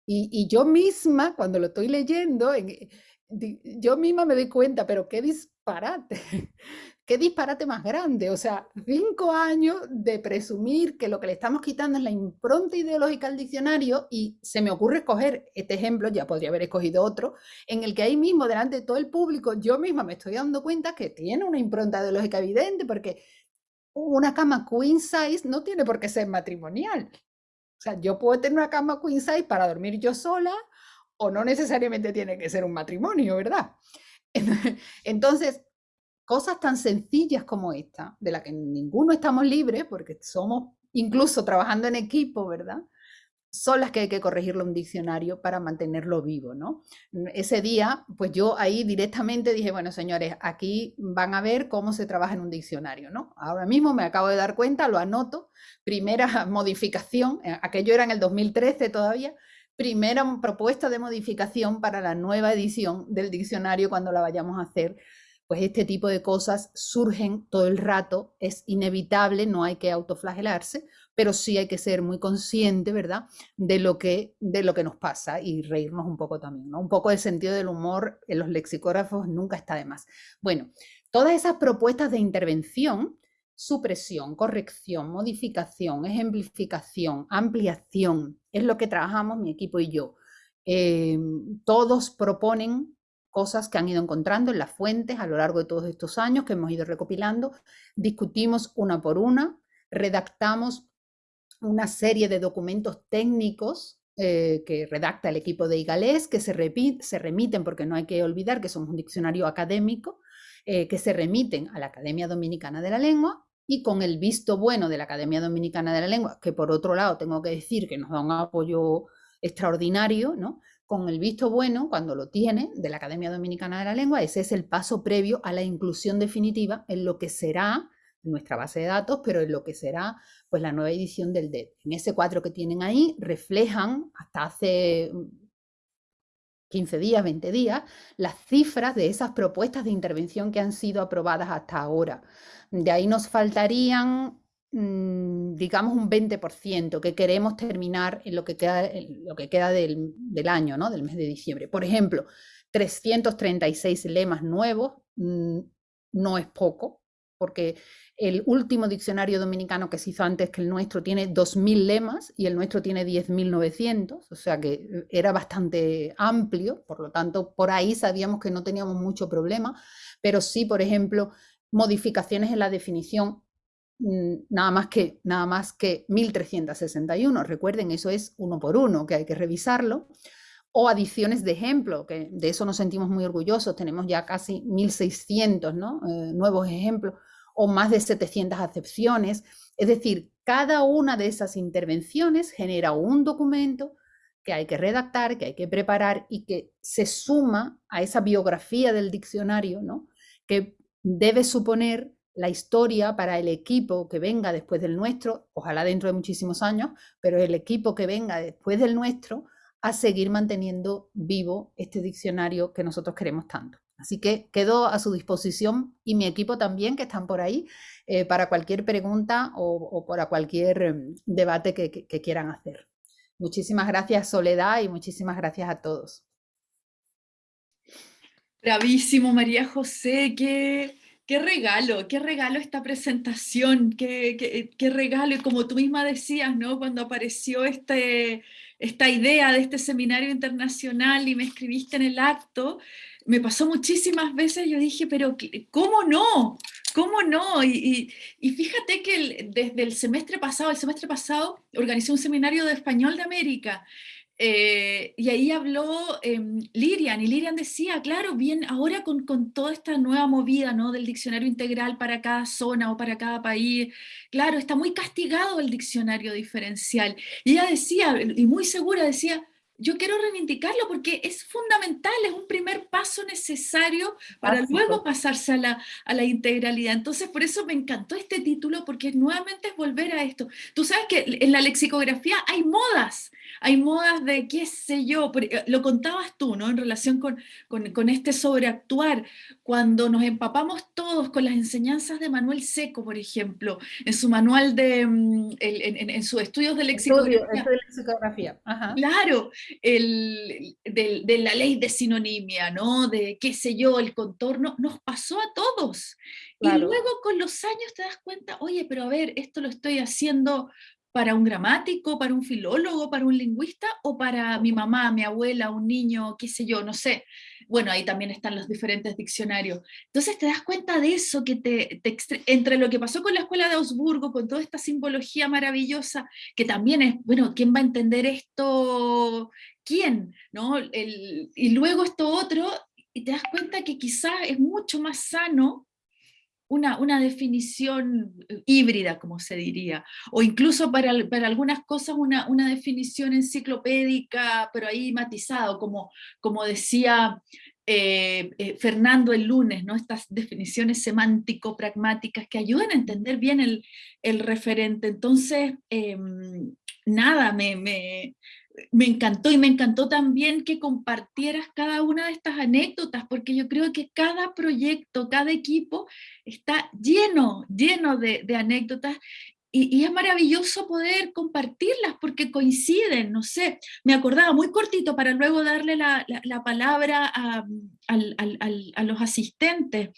Y, yo misma, cuando lo estoy leyendo, eh, yo misma me doy cuenta, pero qué disparate, qué disparate más grande. O sea, cinco años de presumir que lo que le estamos quitando es la impronta ideológica al diccionario y se me ocurre escoger este ejemplo, ya podría haber escogido otro, en el que ahí mismo, delante de todo el público, yo misma me estoy dando cuenta que tiene una impronta ideológica evidente porque una cama queen size no tiene por qué ser matrimonial. Sea, yo puedo tener una cama queen size para dormir yo sola o no necesariamente tiene que ser un matrimonio, ¿verdad? Entonces, cosas tan sencillas como esta, de la que ninguno estamos libres porque somos incluso trabajando en equipo, ¿verdad? Son las que hay que corregirlo un diccionario para mantenerlo vivo, ¿no? Ese día, pues yo ahí directamente dije, bueno, señores, aquí van a ver cómo se trabaja en un diccionario, ¿no? Ahora mismo me acabo de dar cuenta, lo anoto, primera modificación, eh, aquello era en el 2013 todavía, primera propuesta de modificación para la nueva edición del diccionario cuando la vayamos a hacer, pues este tipo de cosas surgen todo el rato, es inevitable, no hay que autoflagelarse, pero sí hay que ser muy consciente, ¿verdad?, de lo que, de lo que nos pasa y reírnos un poco también, ¿no? Un poco de sentido del humor en los lexicógrafos nunca está de más. Bueno, todas esas propuestas de intervención, supresión, corrección, modificación, ejemplificación, ampliación, es lo que trabajamos mi equipo y yo. Em, todos proponen cosas que han ido encontrando en las fuentes a lo largo de todos estos años que hemos ido recopilando, discutimos una por una, redactamos una serie de documentos técnicos eh, que redacta el equipo de IGALES, que se, se, remiten, porque no hay que olvidar que somos un diccionario académico, eh, que se remiten a la Academia Dominicana de la Lengua y con el visto bueno de la Academia Dominicana de la Lengua, que por otro lado tengo que decir que nos da un apoyo extraordinario, ¿no? Con el visto bueno, cuando lo tiene, de la Academia Dominicana de la Lengua, ese es el paso previo a la inclusión definitiva en lo que será nuestra base de datos, pero en lo que será pues la nueva edición del DED. En ese cuadro que tienen ahí reflejan hasta hace 15 días, 20 días, las cifras de esas propuestas de intervención que han sido aprobadas hasta ahora. De ahí nos faltarían, mm, digamos, un 20% que queremos terminar en lo que queda, lo que queda del, del, año, ¿no? del mes de diciembre. Por ejemplo, 336 lemas nuevos mm, no es poco, porque el último diccionario dominicano que se hizo antes que el nuestro tiene 2.000 lemas y el nuestro tiene 10.900, o sea que eh, era bastante amplio, por lo tanto, por ahí sabíamos que no teníamos mucho problema, pero sí, por ejemplo, modificaciones en la definición mm, nada más que nada más que 1361, recuerden, eso es uno por uno, que hay que revisarlo o adiciones de ejemplo, que de eso nos sentimos muy orgullosos, tenemos ya casi 1600 ¿no? Eh, nuevos ejemplos o más de 700 acepciones. Es decir, cada una de esas intervenciones genera un documento que hay que redactar, que hay que preparar y que se suma a esa biografía del diccionario, ¿no? que debe suponer la historia para el equipo que venga después del nuestro, ojalá dentro de muchísimos años, pero el equipo que venga después del nuestro a seguir manteniendo vivo este diccionario que nosotros queremos tanto. Así que quedo a su disposición y mi equipo también, que están por ahí, eh, para cualquier pregunta o, para cualquier em, debate que, quieran hacer. Muchísimas gracias Soledad y muchísimas gracias a todos. Bravísimo María José, qué, Qué regalo, qué regalo esta presentación, qué, qué, regalo, y como tú misma decías, ¿no? Cuando apareció este, esta idea de este seminario internacional y me escribiste en el acto, me pasó muchísimas veces, yo dije, pero ¿cómo no? ¿Cómo no? Y, fíjate que desde el semestre pasado, el semestre pasado, organizé un seminario de español de América, eh, y ahí habló em, Lirian, y Lirian decía, claro, bien, ahora con, con, toda esta nueva movida ¿no? del diccionario integral para cada zona o para cada país, claro, está muy castigado el diccionario diferencial. Y ella decía, y muy segura decía, yo quiero reivindicarlo porque es fundamental, es un primer paso necesario para luego pasarse a la, a la, integralidad. Entonces, por eso me encantó este título, porque nuevamente es volver a esto. Tú sabes que en la lexicografía hay modas, hay modas de qué sé yo, eh, lo contabas tú, ¿no? En relación con, con, con este sobreactuar, cuando nos empapamos todos con las enseñanzas de Manuel Seco, por ejemplo, en su manual de, mm, en, en, sus estudios de lexicografía. Estudio, de lexicografía. Claro, el, de, la ley de sinonimia, ¿no? De qué sé yo, el contorno, nos pasó a todos. Y luego con los años te das cuenta, oye, pero a ver, esto lo estoy haciendo para un gramático, para un filólogo, para un lingüista, o para mi mamá, mi abuela, un niño, qué sé yo, no sé. Bueno, ahí también están los diferentes diccionarios. Entonces te das cuenta de eso, que te, entre lo que pasó con la escuela de Augsburgo, con toda esta simbología maravillosa, que también es, bueno, ¿quién va a entender esto? ¿Quién? ¿No? y luego esto otro, y te das cuenta que quizás es mucho más sano una, definición eh, híbrida, como se diría, o incluso para, algunas cosas una, definición enciclopédica, pero ahí matizado, como, como decía eh, eh, Fernando el lunes, ¿no? estas definiciones semántico-pragmáticas que ayudan a entender bien el, referente. Entonces, em, nada, me encantó y me encantó también que compartieras cada una de estas anécdotas, porque yo creo que cada proyecto, cada equipo está lleno, lleno de, anécdotas y, es maravilloso poder compartirlas porque coinciden, no sé, me acordaba muy cortito para luego darle la, palabra a los asistentes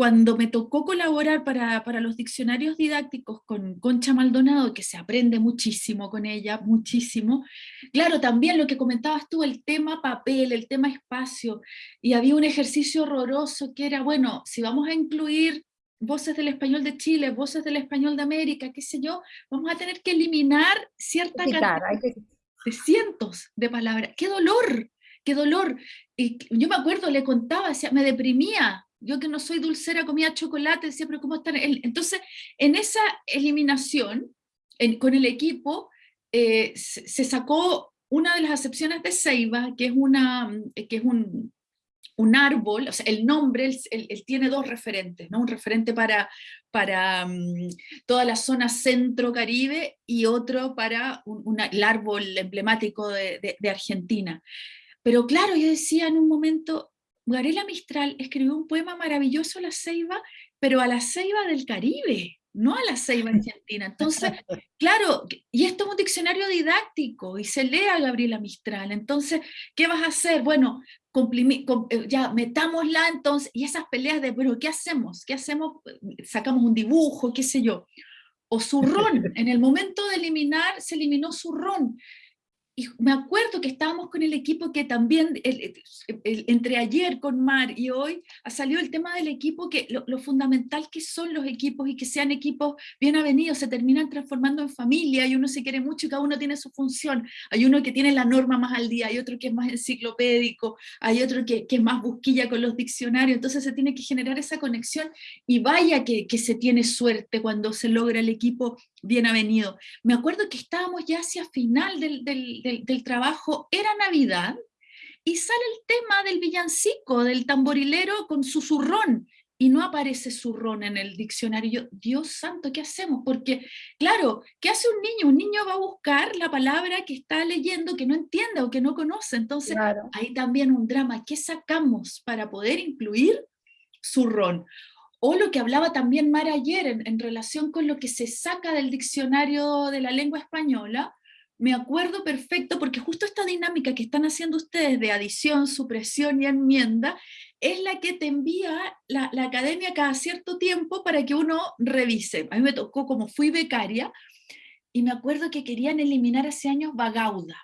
cuando me tocó colaborar para, para, los diccionarios didácticos con Concha Maldonado, que se aprende muchísimo con ella, muchísimo, claro, también lo que comentabas tú, el tema papel, el tema espacio, y había un ejercicio horroroso que era, bueno, si vamos a incluir voces del español de Chile, voces del español de América, qué sé yo, vamos a tener que eliminar cierta cantidad de cientos de palabras. ¡Qué dolor! ¡Qué dolor! Y yo me acuerdo, le contaba, me deprimía, yo que no soy dulcera comía chocolate, decía, pero ¿cómo están? Entonces, en esa eliminación, con el equipo, eh, se, sacó una de las acepciones de Ceiba, que es, una, que es un, un árbol, o sea, el nombre, él, tiene dos referentes, ¿no? un referente para, para mm, toda la zona centro-caribe y otro para un, el árbol emblemático de, de Argentina. Pero claro, yo decía en un momento, Garela Mistral escribió un poema maravilloso la ceiba, pero a la ceiba del Caribe, no a la ceiba argentina. Entonces, claro, y esto es un diccionario didáctico y se lee a Gabriela Mistral. Entonces, ¿qué vas a hacer? Bueno, eh, ya metámosla entonces, y esas peleas de, bueno, ¿qué hacemos? ¿Qué hacemos? Sacamos un dibujo, qué sé yo. O zurrón, en el momento de eliminar, se eliminó zurrón y me acuerdo que estábamos con el equipo que también, entre ayer con Mar y hoy, ha salido el tema del equipo, que lo, fundamental que son los equipos y que sean equipos bien avenidos, se terminan transformando en familia y uno se quiere mucho y cada uno tiene su función. Hay uno que tiene la norma más al día, hay otro que es más enciclopédico, hay otro que, que es más busquilla con los diccionarios, entonces se tiene que generar esa conexión y vaya que, que se tiene suerte cuando se logra el equipo bien avenido. Me acuerdo que estábamos ya hacia final del del, trabajo era Navidad, y sale el tema del villancico, del tamborilero con su zurrón, y no aparece zurrón en el diccionario. Dios santo, ¿qué hacemos? Porque, claro, ¿qué hace un niño? Un niño va a buscar la palabra que está leyendo, que no entiende o que no conoce. Entonces, hay también un drama. ¿Qué sacamos para poder incluir zurrón? O lo que hablaba también Mara ayer en relación con lo que se saca del diccionario de la lengua española, me acuerdo perfecto, porque justo esta dinámica que están haciendo ustedes de adición, supresión y enmienda, es la que te envía la, la, academia cada cierto tiempo para que uno revise. A mí me tocó, como fui becaria, y me acuerdo que querían eliminar hace años Bagauda.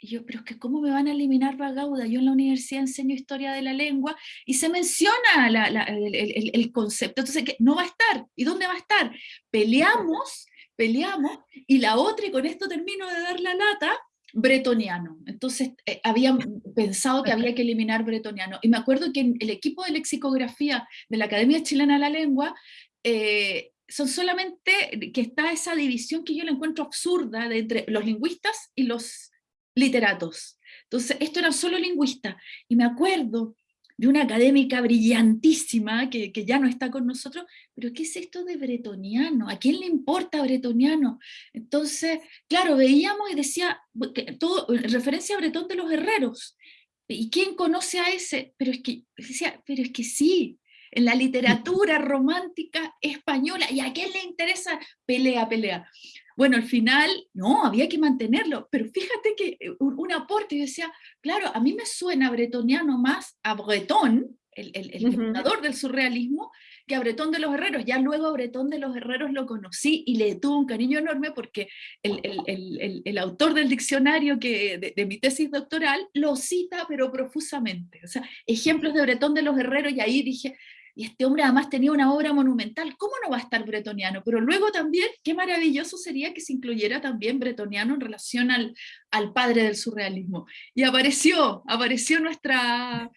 Y yo, pero es que ¿cómo me van a eliminar Bagauda? Yo en la universidad enseño historia de la lengua y se menciona el, concepto. Entonces, ¿qué? no va a estar. ¿Y dónde va a estar? Peleamos peleamos, y la otra, y con esto termino de dar la lata, bretoniano. Entonces, eh, habían pensado que había que eliminar bretoniano. Y me acuerdo que en el equipo de lexicografía de la Academia Chilena de la Lengua, eh, son solamente que está esa división que yo la encuentro absurda de entre los lingüistas y los literatos. Entonces, esto era solo lingüista. Y me acuerdo de una académica brillantísima que, que, ya no está con nosotros, pero ¿qué es esto de bretoniano? ¿A quién le importa bretoniano? Entonces, claro, veíamos y decía, todo, referencia a Bretón de los Herreros, ¿y quién conoce a ese? Pero es que, decía, pero es que sí, en la literatura romántica española, ¿y a quién le interesa? Pelea, pelea. Bueno, al final, no, había que mantenerlo, pero fíjate que eh, un, un aporte, yo decía, claro, a mí me suena bretoniano más a Bretón, el, el, el uh -huh. fundador del surrealismo, que a Bretón de los Herreros. Ya luego a Bretón de los Herreros lo conocí y le tuve un cariño enorme porque el autor del diccionario que, de, de, mi tesis doctoral lo cita, pero profusamente. O sea, ejemplos de Bretón de los Herreros, y ahí dije, y este hombre además tenía una obra monumental, ¿cómo no va a estar bretoniano? Pero luego también, qué maravilloso sería que se incluyera también bretoniano en relación al, al padre del surrealismo. Y apareció, apareció nuestra,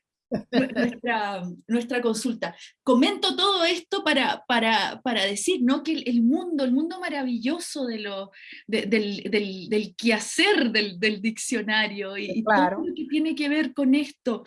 nuestra, nuestra consulta. Comento todo esto para, para, para decir ¿no? que el, mundo, el mundo maravilloso de lo, de, del, del, del, quehacer del, del diccionario y, claro. y todo lo que tiene que ver con esto,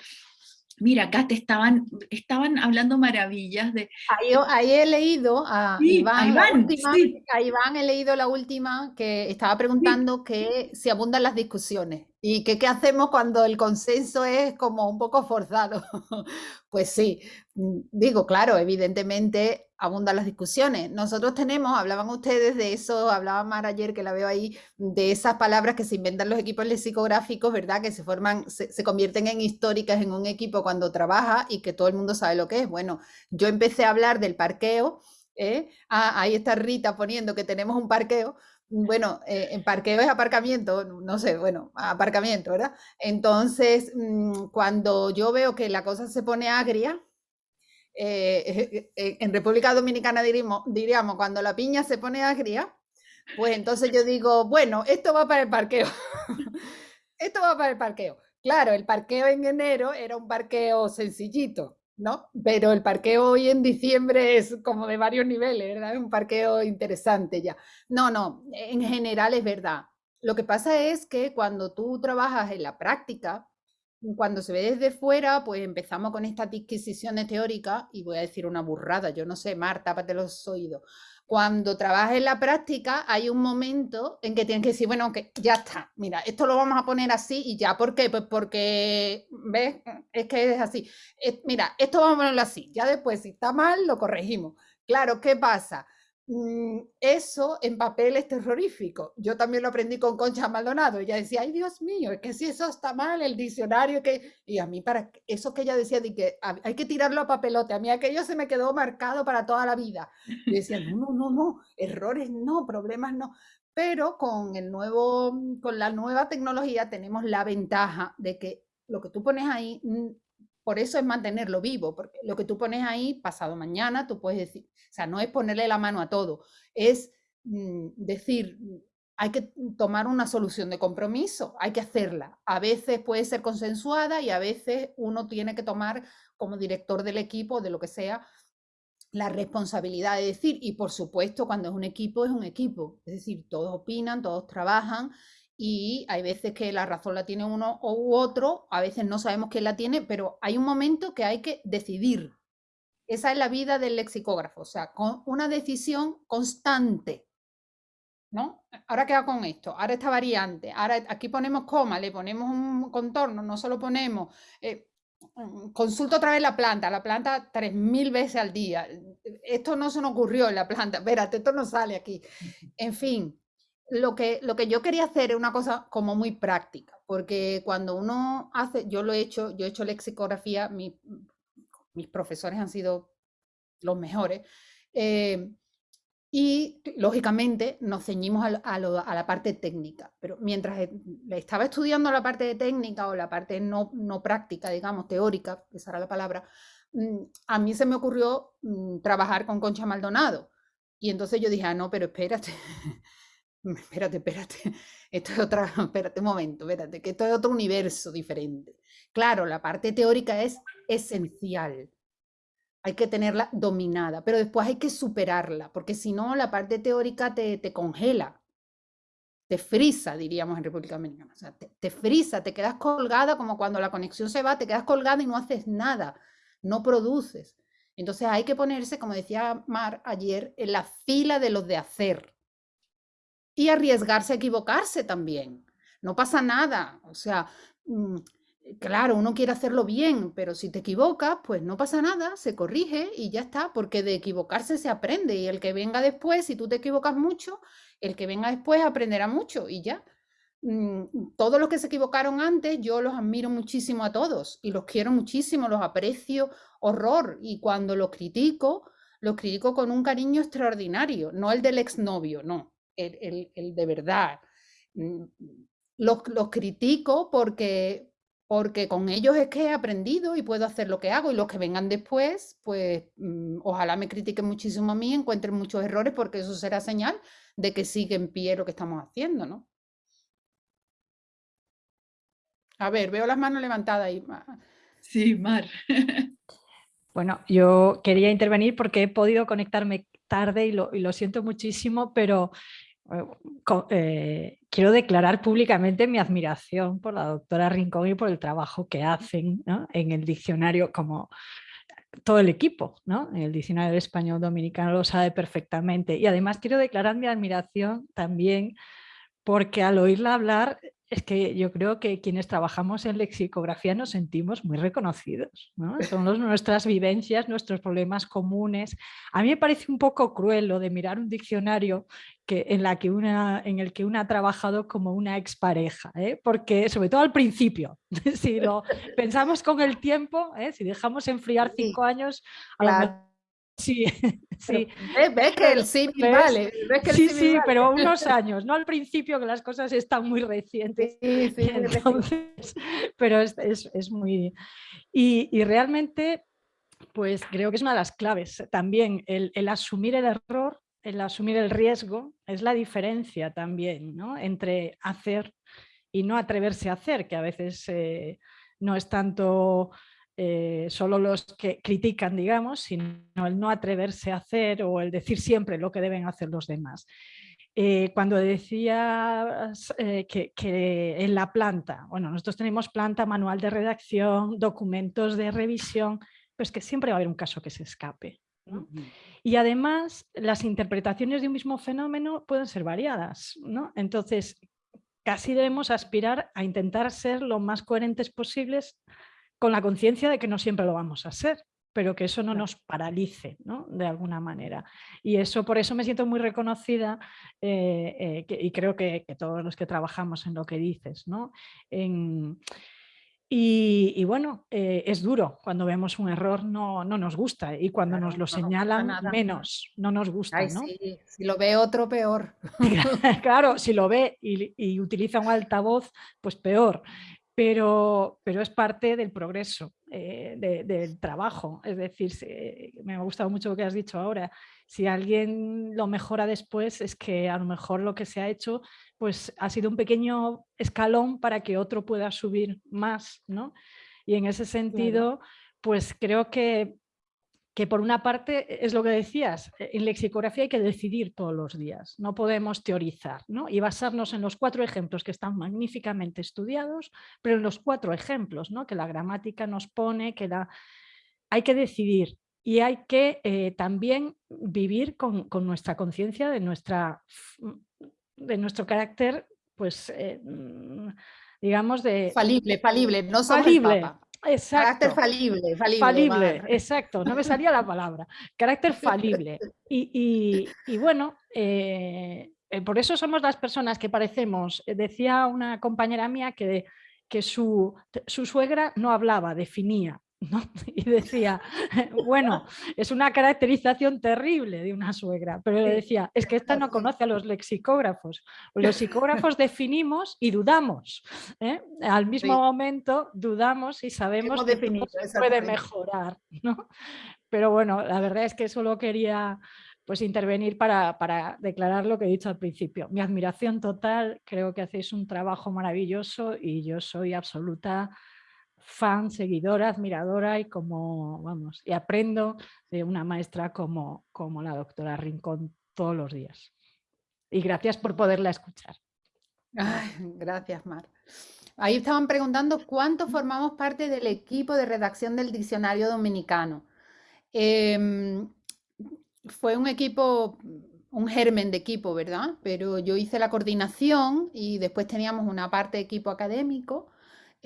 Mira, acá te estaban, estaban hablando maravillas de... Ahí, ahí he leído a, sí, Iván, a Iván, última, sí. a Iván he leído la última que estaba preguntando sí. que si abundan las discusiones y que qué hacemos cuando el consenso es como un poco forzado. pues sí, mm, digo, claro, evidentemente abundan las discusiones. Nosotros tenemos, hablaban ustedes de eso, hablaba Mar ayer que la veo ahí, de esas palabras que se inventan los equipos lexicográficos, ¿verdad? Que se forman, se, se, convierten en históricas en un equipo cuando trabaja y que todo el mundo sabe lo que es. Bueno, yo empecé a hablar del parqueo, ¿eh? Ah, ahí está Rita poniendo que tenemos un parqueo, bueno, eh, en parqueo es aparcamiento, no sé, bueno, aparcamiento, ¿verdad? Entonces, mmm, cuando yo veo que la cosa se pone agria, eh, eh, en República Dominicana diríamos, diríamos, cuando la piña se pone agria, pues entonces yo digo, bueno, esto va para el parqueo. esto va para el parqueo. Claro, el parqueo en enero era un parqueo sencillito, ¿no? Pero el parqueo hoy en diciembre es como de varios niveles, ¿verdad? Un parqueo interesante ya. No, no, en general es verdad. Lo que pasa es que cuando tú trabajas en la práctica, cuando se ve desde fuera, pues empezamos con estas disquisiciones teóricas, y voy a decir una burrada, yo no sé, Marta, tápate los oídos. Cuando trabajas en la práctica, hay un momento en que tienes que decir, bueno, que ya está, mira, esto lo vamos a poner así y ya, ¿por qué? Pues porque, ¿ves? Es que es así. Mira, esto vamos a ponerlo así, ya después, si está mal, lo corregimos. Claro, ¿qué pasa? Mm, eso en papel es terrorífico. Yo también lo aprendí con Concha Maldonado. Ella decía, ay Dios mío, es que si eso está mal, el diccionario, que... Y a mí, para eso que ella decía, de que hay que tirarlo a papelote, a mí aquello se me quedó marcado para toda la vida. Y decía, no, no, no, no, errores no, problemas no. Pero con, el nuevo, con la nueva tecnología tenemos la ventaja de que lo que tú pones ahí por eso es mantenerlo vivo, porque lo que tú pones ahí, pasado mañana, tú puedes decir, o sea, no es ponerle la mano a todo, es mm, decir, hay que tomar una solución de compromiso, hay que hacerla. A veces puede ser consensuada y a veces uno tiene que tomar como director del equipo, de lo que sea, la responsabilidad de decir, y por supuesto cuando es un equipo, es un equipo, es decir, todos opinan, todos trabajan y hay veces que la razón la tiene uno u otro, a veces no sabemos quién la tiene, pero hay un momento que hay que decidir. Esa es la vida del lexicógrafo, o sea, con una decisión constante. ¿No? Ahora queda con esto, ahora esta variante, ahora aquí ponemos coma, le ponemos un contorno, no solo ponemos, eh, mm, consulto otra vez la planta, la planta tres mil veces al día. Esto no se nos ocurrió en la planta, espérate, esto no sale aquí. En fin, lo que, lo que yo quería hacer es una cosa como muy práctica, porque cuando uno hace, yo lo he hecho, yo he hecho lexicografía, mis profesores han sido los mejores, eh, y lógicamente nos ceñimos a, la parte técnica, pero mientras e, estaba estudiando la parte técnica o la parte no, no práctica, digamos, teórica, esa era la palabra, mm, a mí se me ocurrió mm, trabajar con Concha Maldonado. Y entonces yo dije, ah, no, pero espérate, espérate, espérate, esto es otra, espérate un momento, espérate, que esto es otro universo diferente. Claro, la parte teórica es esencial, hay que tenerla dominada, pero después hay que superarla, porque si no, la parte teórica te, te congela, te frisa, diríamos en República Dominicana. O sea, te, te, frisa, te quedas colgada como cuando la conexión se va, te quedas colgada y no haces nada, no produces. Entonces hay que ponerse, como decía Mar ayer, en la fila de los de hacer y arriesgarse a equivocarse también. No pasa nada. O sea, mm, Claro, uno quiere hacerlo bien, pero si te equivocas, pues no pasa nada, se corrige y ya está, porque de equivocarse se aprende y el que venga después, si tú te equivocas mucho, el que venga después aprenderá mucho y ya. Mm, todos los que se equivocaron antes, yo los admiro muchísimo a todos y los quiero muchísimo, los aprecio horror y cuando los critico, los critico con un cariño extraordinario, no el del exnovio, no, el, de verdad. Mm, los, los critico porque, porque con ellos es que he aprendido y puedo hacer lo que hago y los que vengan después, pues mm, ojalá me critiquen muchísimo a mí, encuentren muchos errores porque eso será señal de que sigue en pie lo que estamos haciendo, ¿no? A ver, veo las manos levantadas ahí. Sí, Mar. Bueno, yo quería intervenir porque he podido conectarme tarde y lo, y lo siento muchísimo, pero eh, quiero declarar públicamente mi admiración por la doctora Rincón y por el trabajo que hacen en el diccionario como todo el equipo. En el diccionario de español dominicano lo sabe perfectamente. Y además quiero declarar mi admiración también porque al oírla hablar es que yo creo que quienes trabajamos en lexicografía nos sentimos muy reconocidos. ¿no? Son nuestras vivencias, nuestros problemas comunes. A mí me parece un poco cruel lo de mirar un diccionario que, en, la que una, en el que una ha trabajado como una expareja, ¿eh? porque sobre todo al principio, si lo pensamos con el tiempo, ¿eh? si dejamos enfriar cinco años, a Sí, sí. ¿Ves, que el vale? sí, sí, pero unos años, no al principio que las cosas están muy recientes. Sí, sí, Entonces, pero es, es, es muy... Y, y, realmente, pues creo que es una de las claves también, el, el, asumir el error, el asumir el riesgo, es la diferencia también ¿no? entre hacer y no atreverse a hacer, que a veces eh, no es tanto eh, solo los que critican, digamos, sino el no atreverse a hacer o el decir siempre lo que deben hacer los demás. Eh, cuando decías eh, que, en la planta, bueno, nosotros tenemos planta, manual de redacción, documentos de revisión, pues que siempre va a haber un caso que se escape. Y además, las interpretaciones de un mismo fenómeno pueden ser variadas. ¿no? Entonces, casi debemos aspirar a intentar ser lo más coherentes posibles con la conciencia de que no siempre lo vamos a hacer, pero que eso no nos paralice ¿no? de alguna manera. Y eso por eso me siento muy reconocida eh, eh, y creo que, todos los que trabajamos en lo que dices. ¿no? y, bueno, eh, es duro, cuando vemos un error no, no nos gusta y cuando nos lo señalan menos, no nos gusta. si lo ve otro, peor. claro, si lo ve y, y utiliza un altavoz, pues peor pero, pero es parte del progreso eh, del trabajo. Es decir, me ha gustado mucho lo que has dicho ahora. Si alguien lo mejora después, es que a lo mejor lo que se ha hecho pues, ha sido un pequeño escalón para que otro pueda subir más. ¿no? Y en ese sentido, pues creo que que por una parte es lo que decías, eh, en lexicografía hay que decidir todos los días, no podemos teorizar ¿no? y basarnos en los cuatro ejemplos que están magníficamente estudiados, pero en los cuatro ejemplos ¿no? que la gramática nos pone, que la... hay que decidir y hay que eh, también vivir con, nuestra conciencia de, nuestra, de nuestro carácter, pues eh, mm, digamos de... Falible, falible, no falible, Exacto. Carácter falible. Falible, exacto, no me salía la palabra. Carácter falible. Y, bueno, eh, eh, por eso somos las personas que parecemos, eh, decía una compañera mía que, que su, su suegra no hablaba, definía. Y decía, bueno, es una caracterización terrible de una suegra, pero le decía, es que esta no conoce a los lexicógrafos. Los psicógrafos definimos y dudamos. ¿eh? Al mismo momento dudamos y sabemos que puede mejorar. Pero bueno, la verdad es que solo quería pues intervenir para, para, declarar lo que he dicho al principio. Mi admiración total, creo que hacéis un trabajo maravilloso y yo soy absoluta fan, seguidora, admiradora y como, vamos, y aprendo de una maestra como, como la doctora Rincón todos los días. Y gracias por poderla escuchar. gracias, Mar. Ahí estaban preguntando cuánto formamos parte del equipo de redacción del diccionario dominicano. Em, fue un equipo, un germen de equipo, ¿verdad? Pero yo hice la coordinación y después teníamos una parte de equipo académico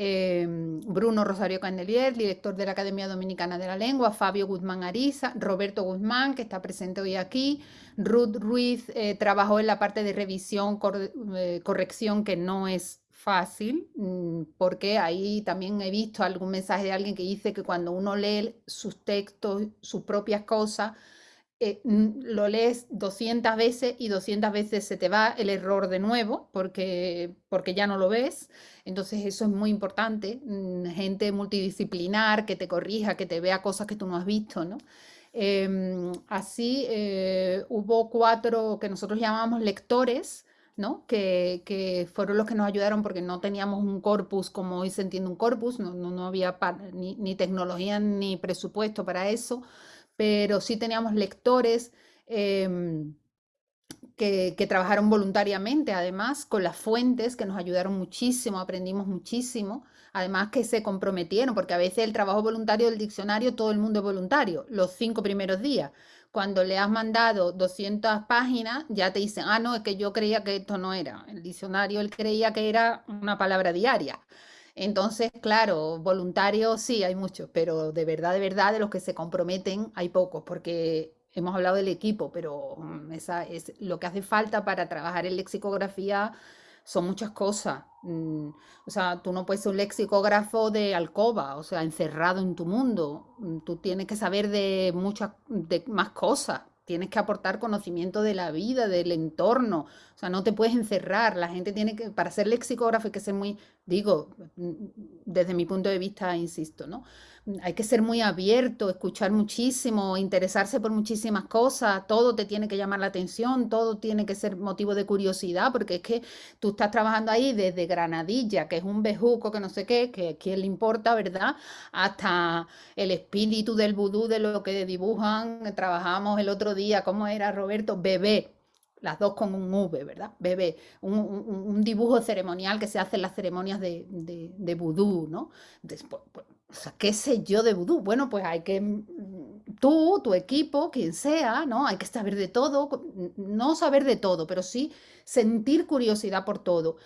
Em, Bruno Rosario Candelier, director de la Academia Dominicana de la Lengua, Fabio Guzmán Ariza, Roberto Guzmán, que está presente hoy aquí, Ruth Ruiz eh, trabajó en la parte de revisión, eh, corrección, que no es fácil, mm, porque ahí también he visto algún mensaje de alguien que dice que cuando uno lee sus textos, sus propias cosas, eh, lo lees 200 veces y 200 veces se te va el error de nuevo porque, porque ya no lo ves. Entonces eso es muy importante. Mm, gente multidisciplinar que te corrija, que te vea cosas que tú no has visto, ¿no? Em, así eh, hubo cuatro que nosotros llamamos lectores, ¿no? Que, que, fueron los que nos ayudaron porque no teníamos un corpus como hoy se entiende un corpus, no, no, había ni, ni, tecnología ni presupuesto para eso pero sí teníamos lectores em, que, trabajaron voluntariamente, además, con las fuentes, que nos ayudaron muchísimo, aprendimos muchísimo, además que se comprometieron, porque a veces el trabajo voluntario del diccionario, todo el mundo es voluntario, los cinco primeros días. Cuando le has mandado 200 páginas, ya te dicen, ah, no, es que yo creía que esto no era. El diccionario, él creía que era una palabra diaria. Entonces, claro, voluntarios sí hay muchos, pero de verdad, de verdad, de los que se comprometen hay pocos, porque hemos hablado del equipo, pero mm, esa es lo que hace falta para trabajar en lexicografía son muchas cosas. Mm, o sea, tú no puedes ser un lexicógrafo de alcoba, o sea, encerrado en tu mundo. Mm, tú tienes que saber de muchas de más cosas tienes que aportar conocimiento de la vida, del entorno, o sea, no te puedes encerrar, la gente tiene que, para ser lexicógrafo hay que ser muy, digo, desde mi punto de vista, insisto, ¿no? hay que ser muy abierto, escuchar muchísimo, interesarse por muchísimas cosas, todo te tiene que llamar la atención, todo tiene que ser motivo de curiosidad, porque es que tú estás trabajando ahí desde Granadilla, que es un bejuco que no sé qué, que quién le importa, ¿verdad? Hasta el espíritu del vudú, de lo que dibujan, trabajamos el otro día, ¿cómo era Roberto? Bebé, las dos con un V, ¿verdad? Bebé, un, dibujo ceremonial que se hace en las ceremonias de, de, ¿no? Después, pues, ¿qué sé yo de vudú? Bueno, pues hay que, mm, tú, tu equipo, quien sea, ¿no? Hay que saber de todo, no saber de todo, pero sí sentir curiosidad por todo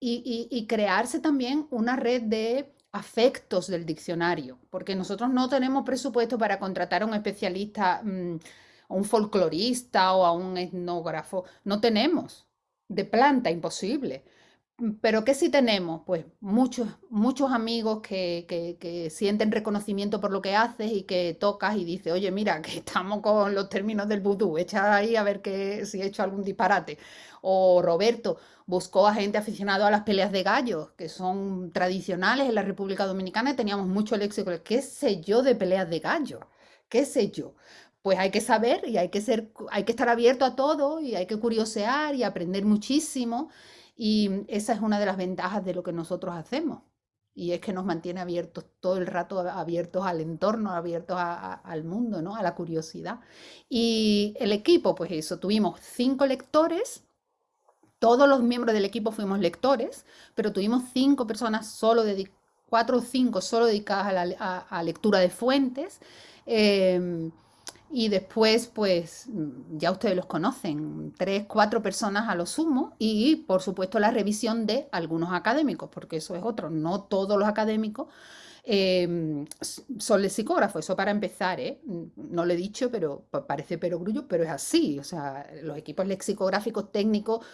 y, crearse también una red de afectos del diccionario, porque nosotros no tenemos presupuesto para contratar a un especialista, mm, a un folclorista o a un etnógrafo, no tenemos, de planta, imposible. Pero ¿qué sí tenemos? Pues muchos, muchos amigos que, que, sienten reconocimiento por lo que haces y que tocas y dices, oye, mira, que estamos con los términos del vudú, echa ahí a ver que, si he hecho algún disparate. O Roberto buscó a gente aficionada a las peleas de gallos, que son tradicionales en la República Dominicana y teníamos mucho léxico. ¿Qué sé yo de peleas de gallos? ¿Qué sé yo? Pues hay que saber y hay que, ser, hay que estar abierto a todo y hay que curiosear y aprender muchísimo. Y esa es una de las ventajas de lo que nosotros hacemos. Y es que nos mantiene abiertos todo el rato, abiertos al entorno, abiertos al mundo, ¿no? a la curiosidad. Y el equipo, pues eso, tuvimos cinco lectores, todos los miembros del equipo fuimos lectores, pero tuvimos cinco personas solo dedicadas, cuatro o cinco solo dedicadas a la lectura de fuentes. Em, y después, pues ya ustedes los conocen, tres, cuatro personas a lo sumo y por supuesto la revisión de algunos académicos, porque eso es otro, no todos los académicos em, son lexicógrafos, eso para empezar, ¿eh? no lo he dicho, pero parece perogrullo, pero es así, o sea, los equipos lexicográficos técnicos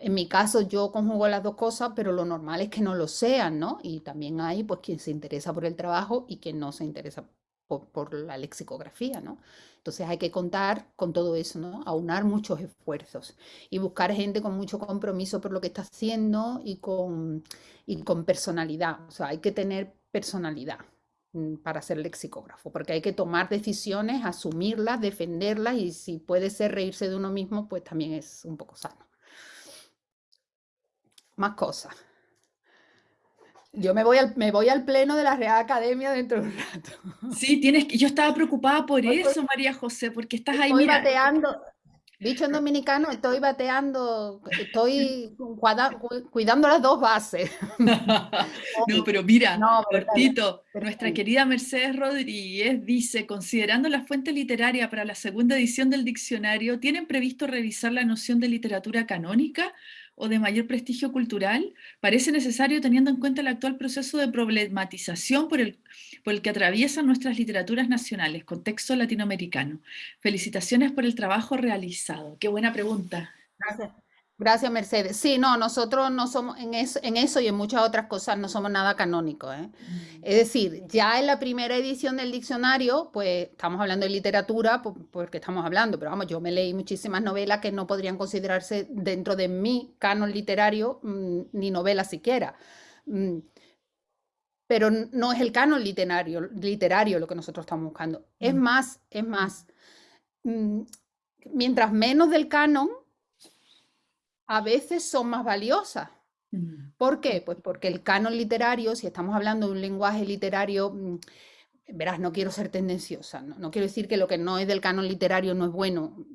en mi caso yo conjugo las dos cosas, pero lo normal es que no lo sean, ¿no? Y también hay pues quien se interesa por el trabajo y quien no se interesa por, la lexicografía, ¿no? Entonces hay que contar con todo eso, ¿no? Aunar muchos esfuerzos y buscar gente con mucho compromiso por lo que está haciendo y con, y con personalidad. O sea, hay que tener personalidad mm, para ser lexicógrafo, porque hay que tomar decisiones, asumirlas, defenderlas y si puede ser reírse de uno mismo, pues también es un poco sano más cosas. Yo me voy, al, me voy al pleno de la Real Academia dentro de un rato. Sí, tienes que, yo estaba preocupada por eso, María José, porque estás ahí. Estoy bateando, dicho en dominicano, estoy bateando, estoy cuidando las dos bases. no, pero mira, no, nuestra querida Mercedes Rodríguez dice, considerando la fuente literaria para la segunda edición del diccionario, ¿tienen previsto revisar la noción de literatura canónica? O de mayor prestigio cultural, parece necesario teniendo en cuenta el actual proceso de problematización por el, que atraviesan nuestras literaturas nacionales, contexto latinoamericano. Felicitaciones por el trabajo realizado. Qué buena pregunta. Gracias. Gracias, Mercedes. Sí, no, nosotros no somos en eso, en eso y en muchas otras cosas no somos nada canónicos. ¿eh? Mm. Es decir, ya en la primera edición del diccionario, pues estamos hablando de literatura porque estamos hablando, pero vamos, yo me leí muchísimas novelas que no podrían considerarse dentro de mi canon literario mm, ni novelas siquiera. Mm, pero no es el canon literario, literario lo que nosotros estamos buscando. Es más, es más, mientras menos del canon, a veces son más valiosas. Mm. ¿Por qué? Pues porque el canon literario, si estamos hablando de un lenguaje literario, mm, verás, no quiero ser tendenciosa, no, quiero decir que lo que no es del canon literario no es bueno,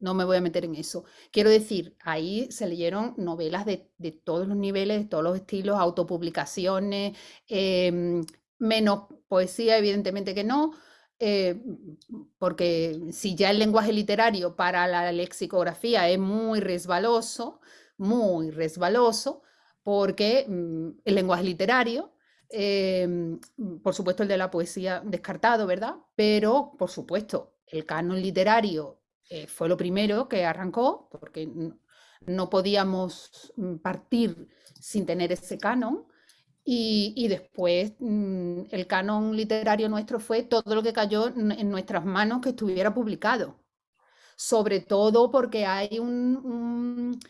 no me voy a meter en eso. Quiero decir, ahí se leyeron novelas de, todos los niveles, de todos los estilos, autopublicaciones, em, menos poesía, evidentemente que no, eh, porque si ya el lenguaje literario para la lexicografía es muy resbaloso, muy resbaloso, porque mm, el lenguaje literario, em, por supuesto el de la poesía descartado, ¿verdad? Pero, por supuesto, el canon literario eh, fue lo primero que arrancó, porque no podíamos mm, partir sin tener ese canon. Y, después mm, el canon literario nuestro fue todo lo que cayó en nuestras manos que estuviera publicado. Sobre todo porque hay un,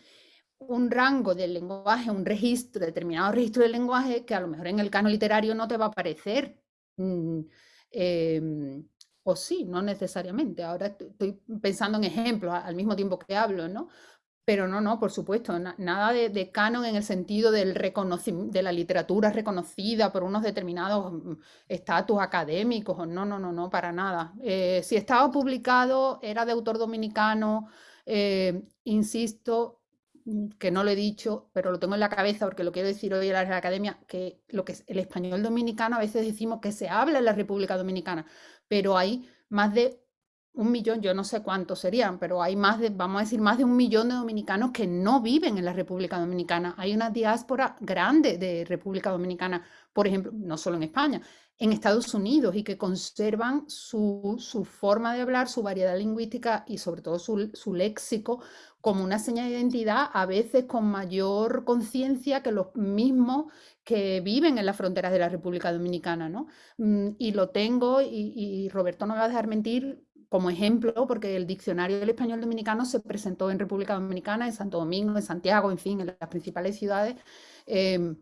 un, rango del lenguaje, un registro, determinado registro del lenguaje que a lo mejor en el canon literario no te va a aparecer. Mm, em, o sí, no necesariamente. Ahora estoy pensando en ejemplos al mismo tiempo que hablo, ¿no? Pero no, no, por supuesto, nada de, canon en el sentido del de la literatura reconocida por unos determinados mm, estatus académicos, no, no, no, no, para nada. Eh, si estaba publicado, era de autor dominicano, eh, insisto, mm, que no lo he dicho, pero lo tengo en la cabeza porque lo quiero decir hoy en la academia, que lo que es el español dominicano, a veces decimos que se habla en la República Dominicana, pero hay más de un millón, yo no sé cuántos serían, pero hay más de, vamos a decir, más de un millón de dominicanos que no viven en la República Dominicana. Hay una diáspora grande de República Dominicana, por ejemplo, no solo en España, en Estados Unidos y que conservan su, forma de hablar, su variedad lingüística y sobre todo su, su léxico como una señal de identidad, a veces con mayor conciencia que los mismos que viven en las fronteras de la República Dominicana, ¿no? Mm, y lo tengo, y, y Roberto no va a dejar mentir, como ejemplo, porque el diccionario del español dominicano se presentó en República Dominicana, en Santo Domingo, en Santiago, en fin, en las principales ciudades. Em,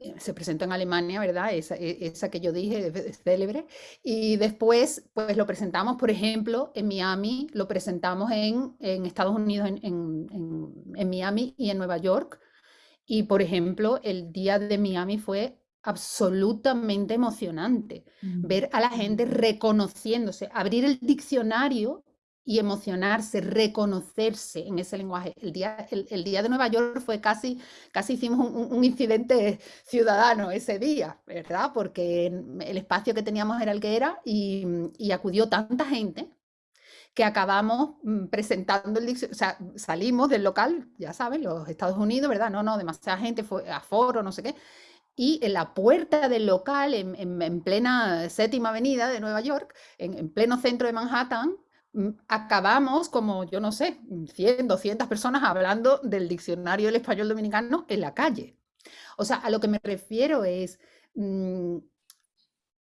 eh, se presentó en Alemania, ¿verdad? Esa, e, esa, que yo dije, es célebre. Y después, pues lo presentamos, por ejemplo, en Miami, lo presentamos en, Estados Unidos, en, Miami y en Nueva York. Y, por ejemplo, el día de Miami fue absolutamente emocionante. Mm. Ver a la gente reconociéndose, abrir el diccionario y emocionarse, reconocerse en ese lenguaje. El día, el, día de Nueva York fue casi, casi hicimos un, incidente ciudadano ese día, ¿verdad? Porque el espacio que teníamos era el que era y, y acudió tanta gente que acabamos mm, presentando el diccionario, o sea, salimos del local, ya saben, los Estados Unidos, ¿verdad? No, no, demasiada gente, fue aforo, no sé qué, y en la puerta del local, en, plena séptima avenida de Nueva York, en, pleno centro de Manhattan, mm, acabamos como, yo no sé, 100, 200 personas hablando del diccionario del español dominicano en la calle. O sea, a lo que me refiero es, mm,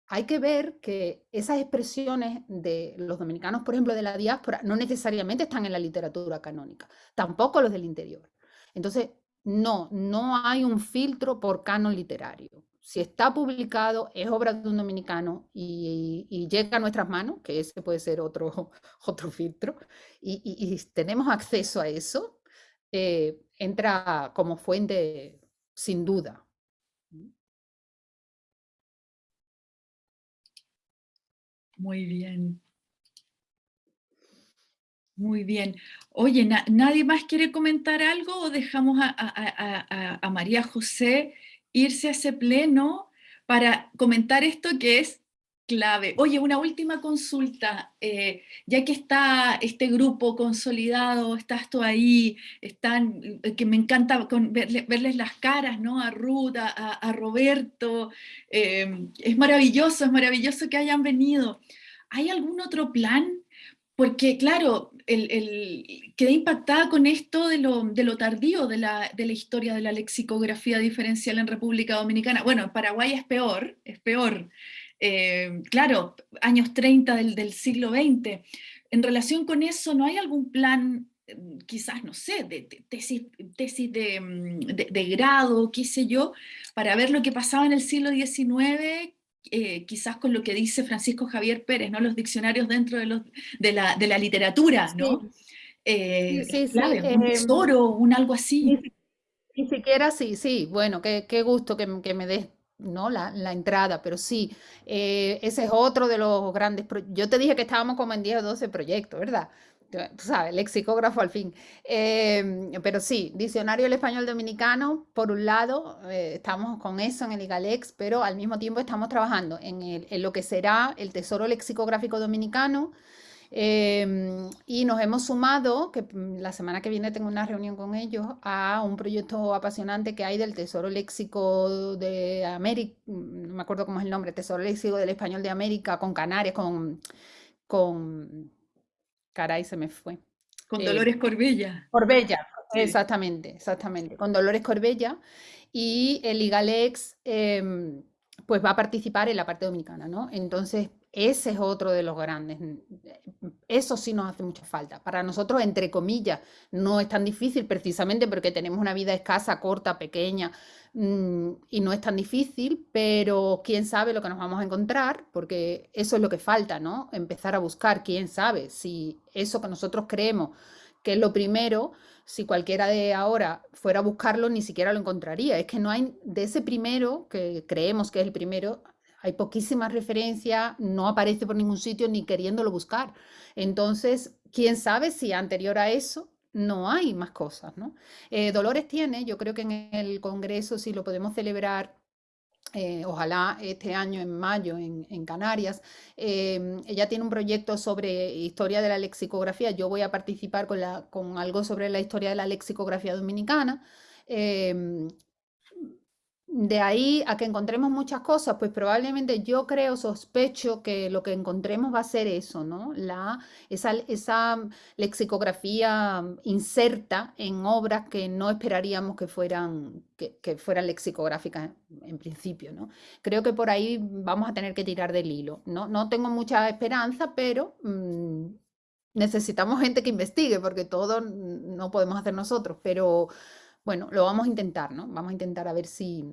hay que ver que esas expresiones de los dominicanos, por ejemplo, de la diáspora, no necesariamente están en la literatura canónica, tampoco los del interior. Entonces, no, no hay un filtro por canon literario. Si está publicado, es obra de un dominicano y, llega a nuestras manos, que ese puede ser otro, otro filtro, y, tenemos acceso a eso, eh, entra como fuente sin duda. Muy bien. Muy bien. Oye, ¿nadie más quiere comentar algo o dejamos a, María José irse a ese pleno para comentar esto que es clave? Oye, una última consulta. Eh, ya que está este grupo consolidado, estás tú ahí, están, eh, que me encanta verles las caras, ¿no? A Ruth, a, Roberto. Eh, es maravilloso, es maravilloso que hayan venido. ¿Hay algún otro plan porque claro, el, quedé impactada con esto de lo, tardío de la, historia de la lexicografía diferencial en República Dominicana. Bueno, en Paraguay es peor, es peor. Eh, claro, años 30 del, siglo XX. En relación con eso, ¿no hay algún plan, quizás, no sé, de, tesis, tesis mm, de, de, grado, qué sé yo, para ver lo que pasaba en el siglo XIX eh, quizás con lo que dice Francisco Javier Pérez, ¿no? los diccionarios dentro de, los, de, la, de la literatura, ¿no? Sí. Eh, sí, sí, un em, tesoro, un algo así. Ni, siquiera sí, sí, bueno, qué, qué gusto que, que me des ¿no? La, la, entrada, pero sí, eh, ese es otro de los grandes, yo te dije que estábamos como en 10 o 12 proyectos, ¿verdad? Tú sabes, lexicógrafo al fin. Em, pero sí, diccionario del español dominicano, por un lado, eh, estamos con eso en el IGALEX, pero al mismo tiempo estamos trabajando en, en lo que será el Tesoro Lexicográfico Dominicano, em, y nos hemos sumado, que mm, la semana que viene tengo una reunión con ellos, a un proyecto apasionante que hay del Tesoro Léxico de América, no me acuerdo cómo es el nombre, Tesoro Léxico del Español de América, con Canarias, con, con Caray, se me fue. Con eh, Dolores Corbella. Corbella, exactamente, exactamente. Con Dolores Corbella. Y el IGALEX em, pues va a participar en la parte dominicana, ¿no? Entonces, ese es otro de los grandes. Eso sí nos hace mucha falta. Para nosotros, entre comillas, no es tan difícil precisamente porque tenemos una vida escasa, corta, pequeña, y no es tan difícil, pero quién sabe lo que nos vamos a encontrar, porque eso es lo que falta, ¿no? Empezar a buscar, quién sabe si eso que nosotros creemos que es lo primero, si cualquiera de ahora fuera a buscarlo, ni siquiera lo encontraría. Es que no hay, de ese primero, que creemos que es el primero, hay poquísimas referencias, no aparece por ningún sitio ni queriéndolo buscar. Entonces, quién sabe si anterior a eso no hay más cosas, ¿no? Eh, Dolores tiene, yo creo que en el Congreso, si lo podemos celebrar, eh, ojalá este año en mayo en, Canarias, em, ella tiene un proyecto sobre historia de la lexicografía, yo voy a participar con, la, con algo sobre la historia de la lexicografía dominicana, de ahí a que encontremos muchas cosas, pues probablemente yo creo, sospecho que lo que encontremos va a ser eso, ¿no? La, esa, esa lexicografía inserta en obras que no esperaríamos que fueran, que, fueran lexicográficas en, principio, ¿no? Creo que por ahí vamos a tener que tirar del hilo, ¿no? No tengo mucha esperanza, pero mm, necesitamos gente que investigue, porque todo no podemos hacer nosotros, pero bueno, lo vamos a intentar, ¿no? Vamos a intentar a ver si,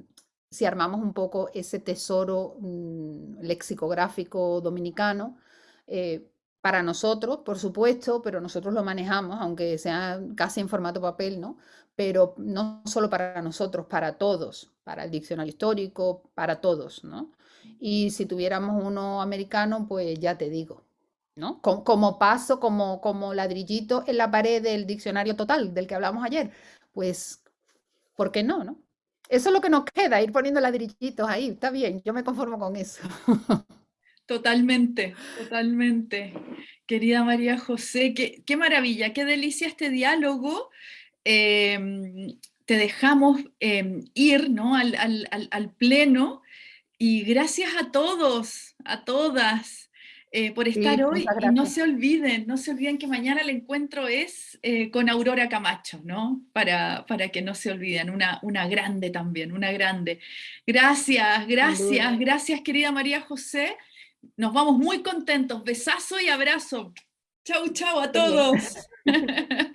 si armamos un poco ese tesoro mm, lexicográfico dominicano, eh, para nosotros, por supuesto, pero nosotros lo manejamos, aunque sea casi en formato papel, ¿no? Pero no solo para nosotros, para todos, para el diccionario histórico, para todos, ¿no? Y si tuviéramos uno americano, pues ya te digo, ¿no? Como, como paso, como, como ladrillito en la pared del diccionario total del que hablamos ayer, pues, ¿por qué no, no? Eso es lo que nos queda, ir poniendo ladrillitos ahí, está bien, yo me conformo con eso. Totalmente, totalmente. Querida María José, qué, maravilla, qué delicia este diálogo. Em, te dejamos em, ir ¿no? al, al, pleno y gracias a todos, a todas, eh, por estar hoy. Y no se olviden, no se olviden que mañana el encuentro es eh, con Aurora Camacho, ¿no? Para, para que no se olviden, una, una grande también, una grande. Gracias, gracias, gracias querida María José. Nos vamos muy contentos. Besazo y abrazo. Chau, chau a todos.